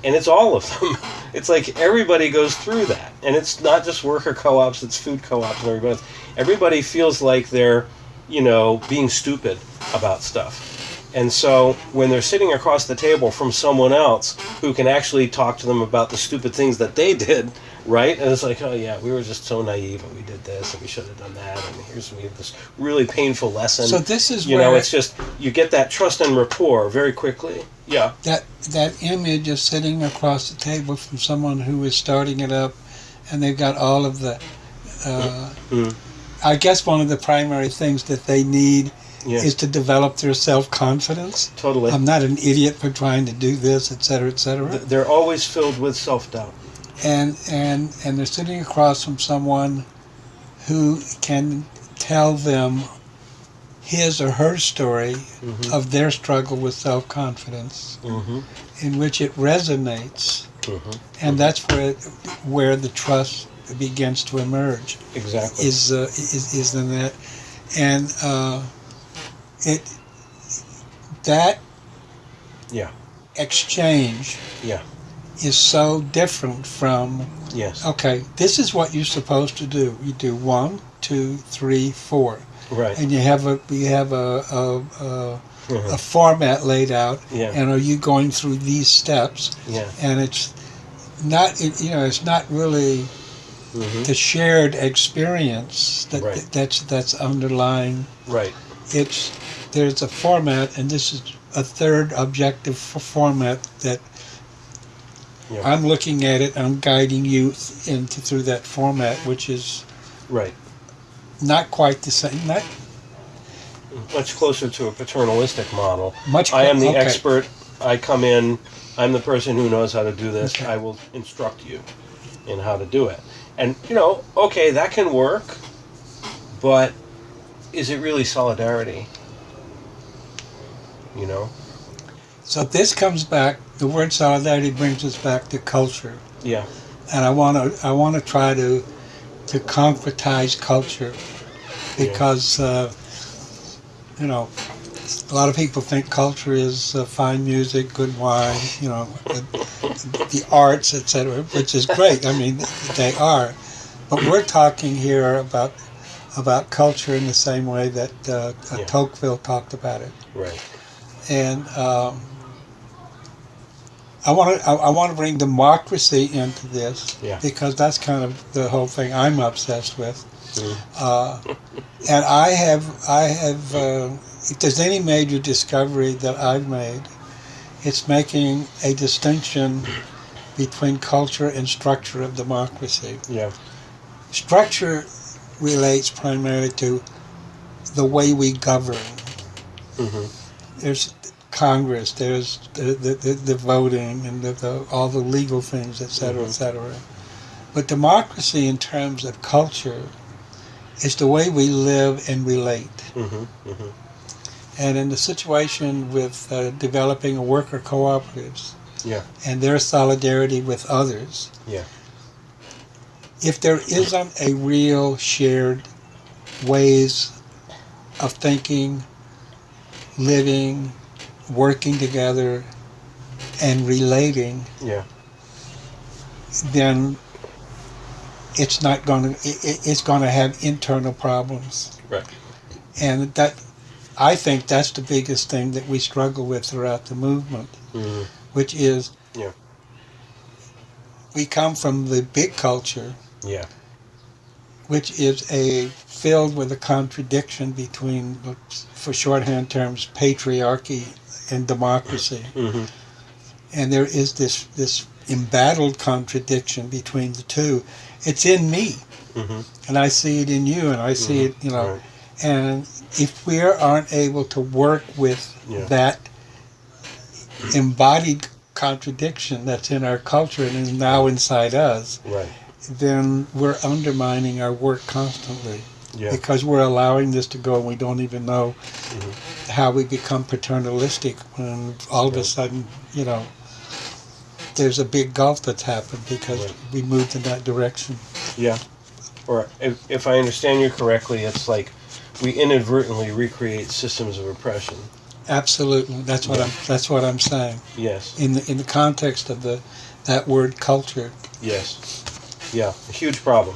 And it's all of them. It's like everybody goes through that. And it's not just worker co ops, it's food co ops and everybody else. Everybody feels like they're, you know, being stupid about stuff. And so when they're sitting across the table from someone else who can actually talk to them about the stupid things that they did, right? And it's like, oh yeah, we were just so naive and we did this and we should have done that and here's we have this really painful lesson. So this is you where know, it's just you get that trust and rapport very quickly. Yeah. that that image of sitting across the table from someone who is starting it up, and they've got all of the. Uh, Mm. I guess one of the primary things that they need Yeah. is to develop their self confidence. totally. I'm not an idiot for trying to do this, et cetera, et cetera. They're always filled with self doubt. And and and they're sitting across from someone who can tell them his or her story Mhm. of their struggle with self-confidence Mm-hmm. in which it resonates Mm-hmm. and that's where where the trust begins to emerge Exactly. is uh, is is in that and uh, it that Yeah. exchange Yeah. Is so different from yes. Okay, this is what you're supposed to do. You do one, two, three, four, Right. and you have a you have a a, a, Mhm. a format laid out. Yeah. And are you going through these steps? Yeah. And it's not it, you know it's not really hmm the shared experience that, Right. that's that's underlying. Right. It's there's a format, and this is a third objective format that. Yeah. I'm looking at it. I'm guiding you into through that format, which is Right. not quite the same. Not Much closer to a paternalistic model. much. I am the okay. expert. I come in. I'm the person who knows how to do this. Okay. I will instruct you in how to do it. And you know, okay, that can work, but is it really solidarity? You know? So this comes back. The word solidarity brings us back to culture, Yeah. and I want to. I want to try to to concretize culture because uh, you know a lot of people think culture is uh, fine music, good wine, you know, the, the arts, etc., which is great. I mean, they are, but we're talking here about about culture in the same way that uh, Yeah. Tocqueville talked about it. Right. and um, I want to I, I want to bring democracy into this Yeah. because that's kind of the whole thing I'm obsessed with. Mm. Uh, and I have I have uh, if there's any major discovery that I've made, it's making a distinction between culture and structure of democracy. Yeah. Structure relates primarily to the way we govern hmm there's Congress, there's the, the, the, voting and the, the, all the legal things, et cetera, et Mhm. cetera. But democracy, in terms of culture, is the way we live and relate. hmm hmm And in the situation with uh, developing worker cooperatives Yeah. and their solidarity with others, Yeah. if there isn't a real shared ways of thinking, living, working together, and relating, Yeah. then it's not going to it, it- it's going to have internal problems. Right. And that I think that's the biggest thing that we struggle with throughout the movement, hmm which is Yeah. we come from the big culture, Yeah. which is a filled with a contradiction between, for shorthand terms, patriarchy and democracy. hmm and there is this this embattled contradiction between the two. It's in me, hmm and I see it in you, and I see it, you know. Right. And if we aren't able to work with Yeah. that embodied contradiction that's in our culture and is now inside us, Right. then we're undermining our work constantly Yeah. because we're allowing this to go, and we don't even know Mhm. how we become paternalistic when all of a sudden, you know, there's a big gulf that's happened because Right. we moved in that direction. Yeah. or if, if I understand you correctly, it's like we inadvertently recreate systems of oppression. Absolutely, that's what I'm. That's what I'm saying. Yes. In the in the context of the that word culture. Yes. Yeah, a huge problem,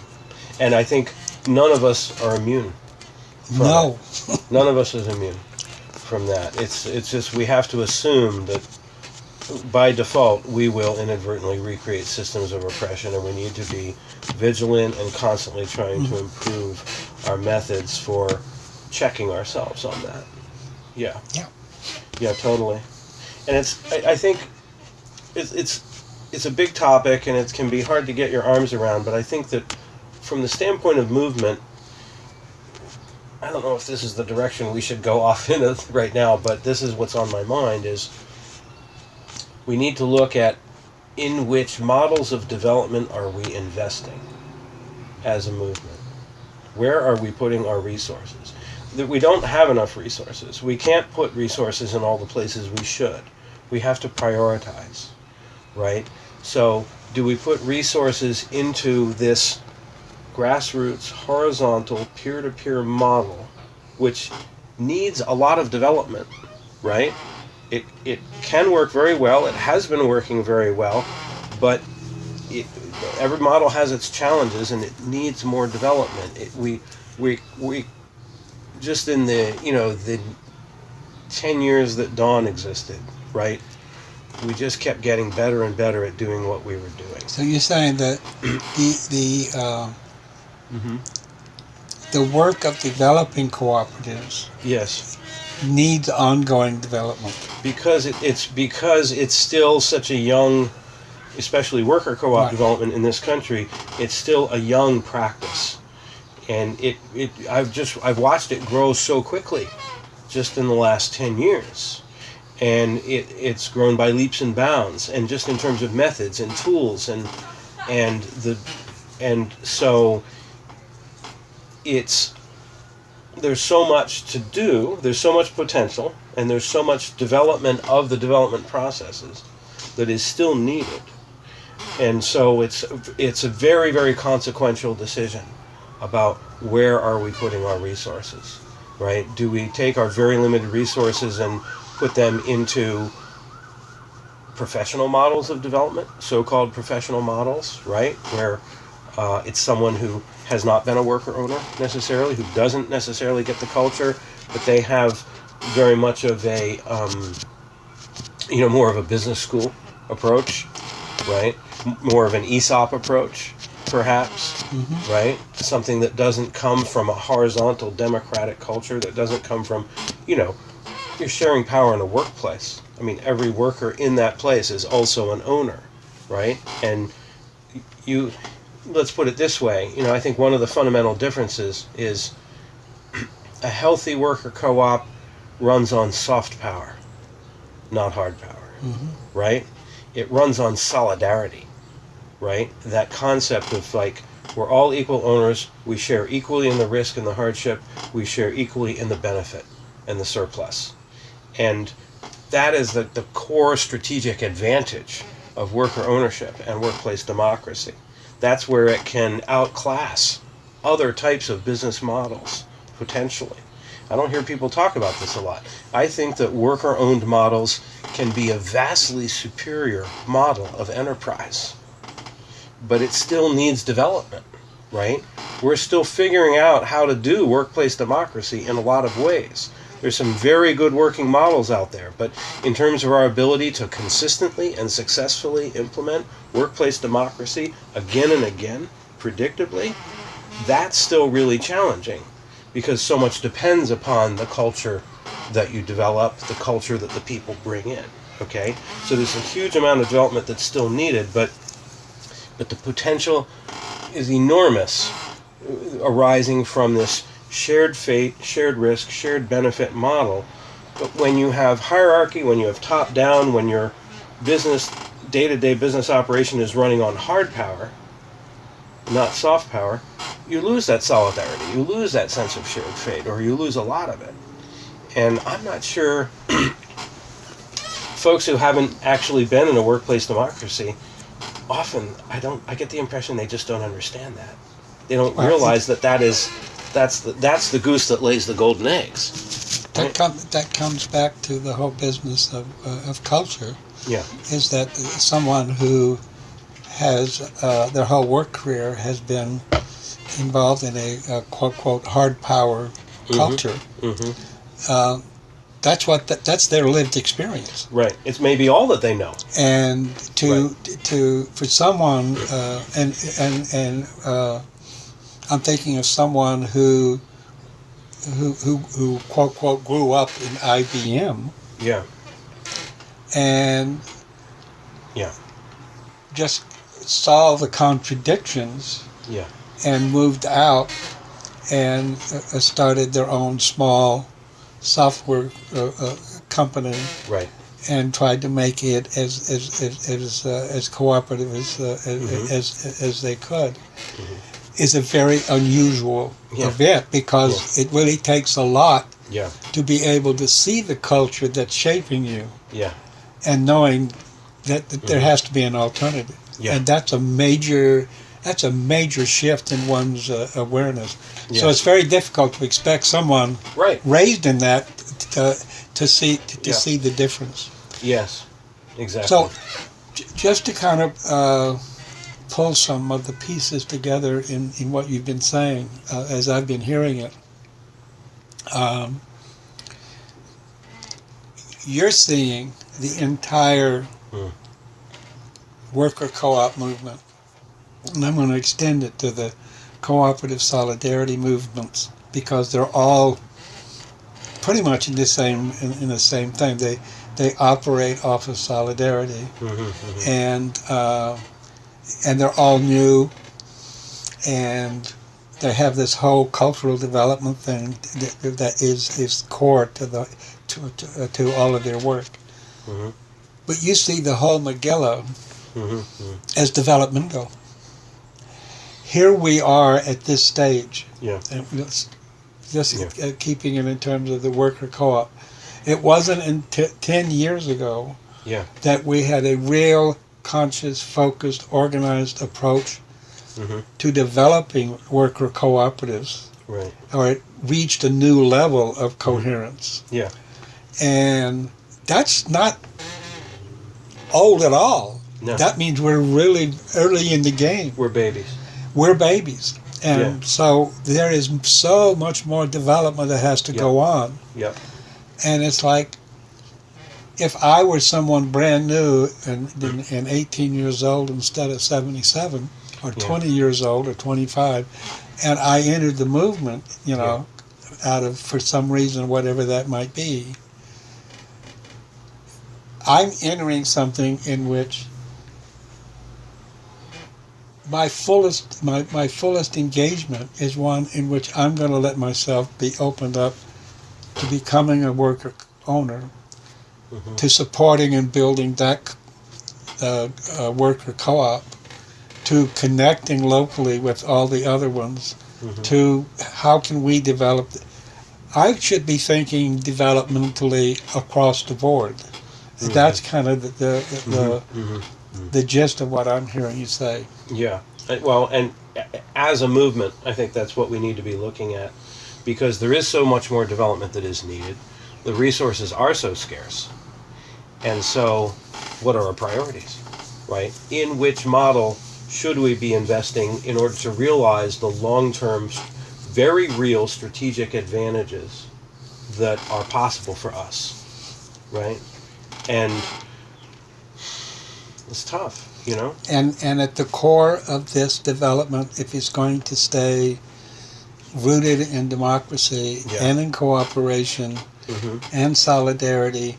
and I think none of us are immune. No. none of us is immune from that. It's it's just we have to assume that by default we will inadvertently recreate systems of oppression, and we need to be vigilant and constantly trying to mm-hmm. improve our methods for checking ourselves on that. Yeah. Yeah. Yeah, totally. And it's I, I think it's it's it's a big topic and it can be hard to get your arms around, but I think that from the standpoint of movement, I don't know if this is the direction we should go off in right now, but this is what's on my mind is we need to look at in which models of development are we investing as a movement? Where are we putting our resources? That we don't have enough resources. We can't put resources in all the places we should. We have to prioritize, right? So, do we put resources into this grassroots, horizontal, peer to peer model, which needs a lot of development, right? It, it can work very well, it has been working very well, but it, every model has its challenges and it needs more development. It, we, we, we, just in the, you know, the 10 years that Dawn existed, right? We just kept getting better and better at doing what we were doing. So you're saying that the the uh, Mm-hmm. the work of developing cooperatives Yes. needs ongoing development. because it, it's because it's still such a young, especially worker co-op Right. development in this country. It's still a young practice, and it, it I've just I've watched it grow so quickly, just in the last ten years, and it it's grown by leaps and bounds, and just in terms of methods and tools and and the and so it's there's so much to do, there's so much potential, and there's so much development of the development processes that is still needed. And so it's it's a very very consequential decision about where are we putting our resources, right? Do we take our very limited resources and put them into professional models of development, so-called professional models, right? Where uh, it's someone who has not been a worker owner necessarily, who doesn't necessarily get the culture, but they have very much of a, um, you know, more of a business school approach, right? More of an ESOP approach, perhaps, right? Something that doesn't come from a horizontal democratic culture, that doesn't come from, you know, you're sharing power in a workplace. I mean, every worker in that place is also an owner, right? And you, let's put it this way, you know, I think one of the fundamental differences is a healthy worker co-op runs on soft power, not hard power, mm-hmm. right? It runs on solidarity, right? That concept of like we're all equal owners, we share equally in the risk and the hardship, we share equally in the benefit and the surplus. And that is the, the core strategic advantage of worker ownership and workplace democracy. That's where it can outclass other types of business models, potentially. I don't hear people talk about this a lot. I think that worker owned models can be a vastly superior model of enterprise, but it still needs development, right? We're still figuring out how to do workplace democracy in a lot of ways. There's some very good working models out there, but in terms of our ability to consistently and successfully implement workplace democracy again and again, predictably, that's still really challenging because so much depends upon the culture that you develop, the culture that the people bring in. Okay? So there's a huge amount of development that's still needed, but but the potential is enormous arising from this shared fate, shared risk, shared benefit model. But when you have hierarchy, when you have top down, when your business day to day business operation is running on hard power, not soft power, you lose that solidarity. You lose that sense of shared fate, or you lose a lot of it. And I'm not sure folks who haven't actually been in a workplace democracy often I don't I get the impression they just don't understand that. They don't realize that that is that's the, that's the goose that lays the golden eggs. That, com- that comes back to the whole business of, uh, of culture. Yeah. Is that someone who has uh, their whole work career has been involved in a, a quote quote hard power culture. Mm-hmm. Uh, that's what th- that's their lived experience. Right. It's maybe all that they know. and to to for someone uh, and and and uh, I'm thinking of someone who who who who quote quote grew up in IBM Yeah. and Yeah. just saw the contradictions Yeah. and moved out and uh, started their own small software uh, uh, company Right. and tried to make it as as as as, uh, as cooperative as, uh, as, Mhm. as as they could is a very unusual Yeah. event because it really takes a lot Yeah. to be able to see the culture that's shaping you Yeah. and knowing that, that there has to be an alternative Yeah. and that's a major that's a major shift in one's uh, awareness so it's very difficult to expect someone Right. raised in that to, to see to, to Yeah. see the difference Yes. Exactly. So, j- just to kind of uh, pull some of the pieces together in, in what you've been saying uh, as I've been hearing it, um, you're seeing the entire Hmm. worker co op movement. And I'm going to extend it to the cooperative solidarity movements because they're all pretty much in the same in, in the same thing. They they operate off of solidarity, Mhm, mhm. and uh, and they're all new, and they have this whole cultural development thing that, that is is core to the to to, uh, to all of their work. Mhm. But you see the whole Megillah Mhm, mhm. as developmental. Here we are at this stage. Yeah. And just Yeah. uh, keeping it in terms of the worker co-op. It wasn't in t- 10 years ago Yeah. that we had a real conscious, focused, organized approach Mhm. to developing worker cooperatives Right. or it reached a new level of coherence. Yeah. And that's not old at all. No. That means we're really early in the game. We're babies. We're babies. And so there is so much more development that has to Yeah. go on. Yep. And it's like, if I were someone brand new and, and, and 18 years old instead of 77, or Yeah. 20 years old or 25, and I entered the movement, you know, out of, for some reason, whatever that might be, I'm entering something in which my fullest my, my fullest engagement is one in which I'm going to let myself be opened up to becoming a worker owner, Mhm. to supporting and building that uh, uh, worker co-op, to connecting locally with all the other ones, Mhm. to how can we develop. I should be thinking developmentally across the board. That's kind of the the, the, Mhm. the gist of what I'm hearing you say. Yeah. Well, and as a movement, I think that's what we need to be looking at because there is so much more development that is needed. The resources are so scarce. And so, what are our priorities? Right? In which model should we be investing in order to realize the long term, very real strategic advantages that are possible for us? Right? And it's tough, you know? And and at the core of this development, if it's going to stay rooted in democracy Yeah. and in cooperation hmm and solidarity,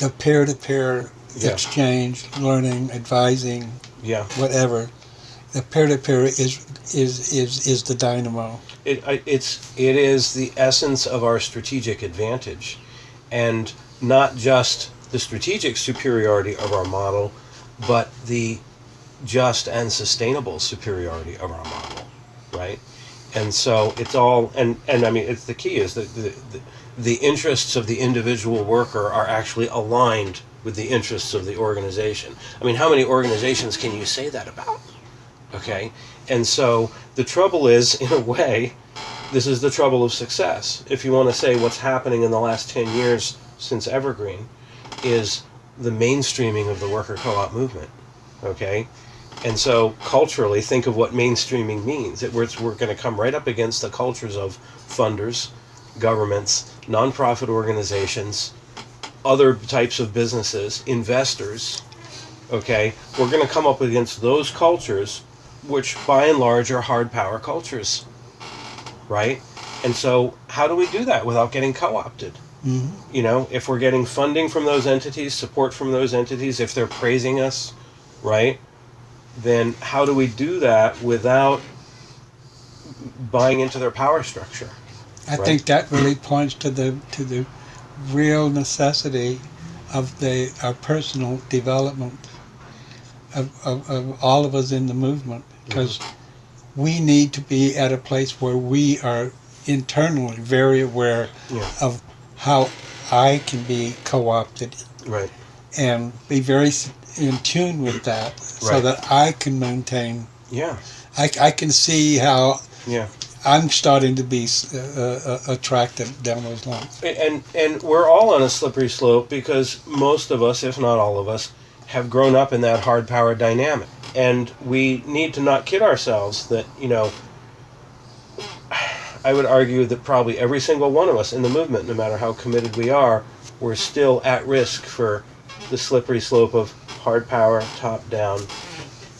the peer-to-peer Yeah. exchange, learning, advising, Yeah. whatever, the peer-to-peer is is is is the dynamo. It, it's it is the essence of our strategic advantage, and not just the strategic superiority of our model, but the just and sustainable superiority of our model, right? And so it's all and and I mean it's the key is that the, the the interests of the individual worker are actually aligned with the interests of the organization. I mean, how many organizations can you say that about? Okay? And so the trouble is, in a way, this is the trouble of success. If you want to say what's happening in the last 10 years since Evergreen, is the mainstreaming of the worker co op movement. Okay? And so culturally, think of what mainstreaming means. It, we're, we're going to come right up against the cultures of funders, governments, nonprofit organizations, other types of businesses, investors. Okay? We're going to come up against those cultures, which by and large are hard power cultures. Right? And so, how do we do that without getting co opted? Mm-hmm. You know, if we're getting funding from those entities, support from those entities, if they're praising us, right? Then how do we do that without buying into their power structure? I right? think that really points to the to the real necessity of the our personal development of, of, of all of us in the movement because mm-hmm. we need to be at a place where we are internally very aware yeah. of how I can be co-opted, right, and be very in tune with that, right. so that I can maintain. Yeah, I, I can see how. Yeah. I'm starting to be uh, uh, attracted down those lines. And and we're all on a slippery slope because most of us, if not all of us, have grown up in that hard power dynamic, and we need to not kid ourselves that you know I would argue that probably every single one of us in the movement, no matter how committed we are, we're still at risk for the slippery slope of hard power, top down,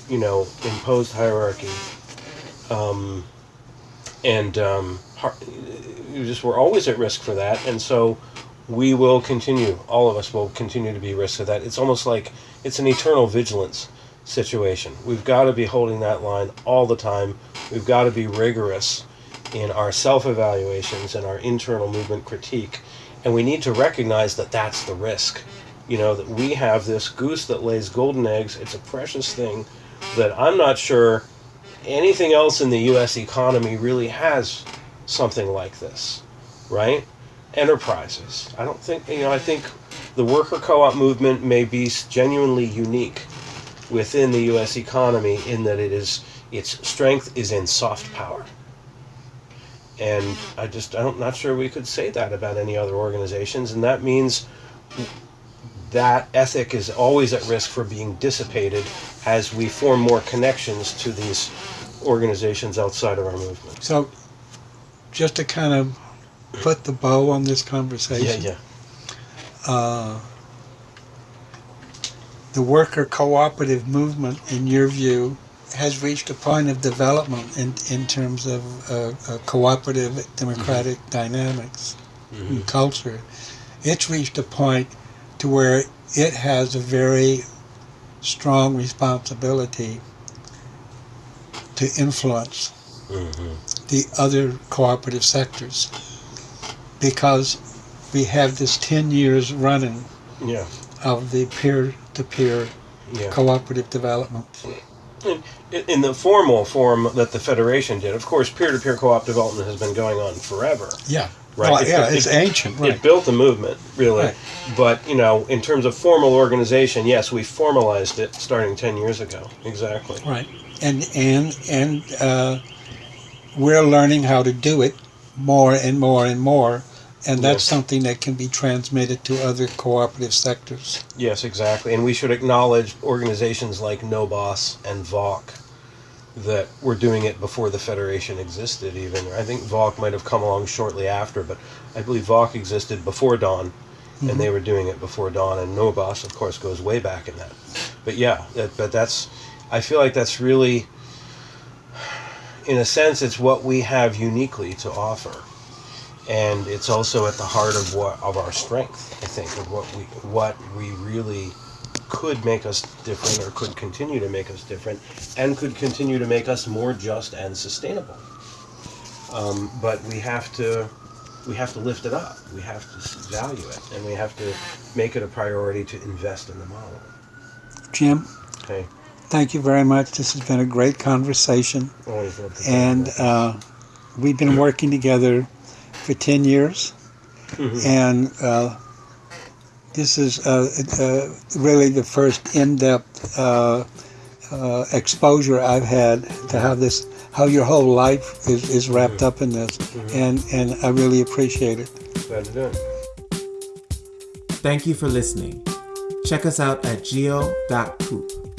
you know, imposed hierarchy. Um, and um, just we're always at risk for that. And so we will continue, all of us will continue to be risk of that. It's almost like it's an eternal vigilance situation. We've got to be holding that line all the time. We've got to be rigorous in our self evaluations and our internal movement critique. And we need to recognize that that's the risk. You know, that we have this goose that lays golden eggs. It's a precious thing that I'm not sure anything else in the U.S. economy really has something like this, right? Enterprises. I don't think, you know, I think the worker co op movement may be genuinely unique within the U.S. economy in that it is its strength is in soft power and I just I'm not sure we could say that about any other organizations, and that means that ethic is always at risk for being dissipated as we form more connections to these organizations outside of our movement. So, just to kind of put the bow on this conversation. Yeah, yeah. Uh, the worker cooperative movement, in your view, has reached a point of development in, in terms of uh, uh, cooperative democratic mm-hmm. dynamics mm-hmm. and culture. It's reached a point to where it has a very strong responsibility to influence mm-hmm. the other cooperative sectors because we have this 10 years running yeah. of the peer-to-peer yeah. cooperative development. In, in, the formal form that the Federation did, of course, peer-to-peer co-op development has been going on forever. Yeah. Right. Well, it, yeah, it's it, ancient. Right. It built the movement, really. Right. But you know, in terms of formal organization, yes, we formalized it starting ten years ago. Exactly. Right. And and and uh, we're learning how to do it more and more and more and that's yes. something that can be transmitted to other cooperative sectors. Yes, exactly. And we should acknowledge organizations like NOBOS and VAWC that were doing it before the Federation existed, even. I think VAWC might have come along shortly after, but I believe VAWC existed before Dawn, mm-hmm. and they were doing it before Dawn, and NOBOS, of course, goes way back in that. But yeah, that, but that's, I feel like that's really, in a sense, it's what we have uniquely to offer and it's also at the heart of what of our strength. I think of what we what we really could make us different, or could continue to make us different, and could continue to make us more just and sustainable. Um, but we have to we have to lift it up. We have to value it, and we have to make it a priority to invest in the model. Jim. Hey. Thank you very much. This has been a great conversation. Always and uh, we've been working together for 10 years. Mm-hmm. And uh, this is uh, uh, really the first in depth uh, uh, exposure I've had to how this, how your whole life is, is wrapped up in this, mm-hmm. and and I really appreciate it. Glad to do it. Thank you for listening. Check us out at geo.coop.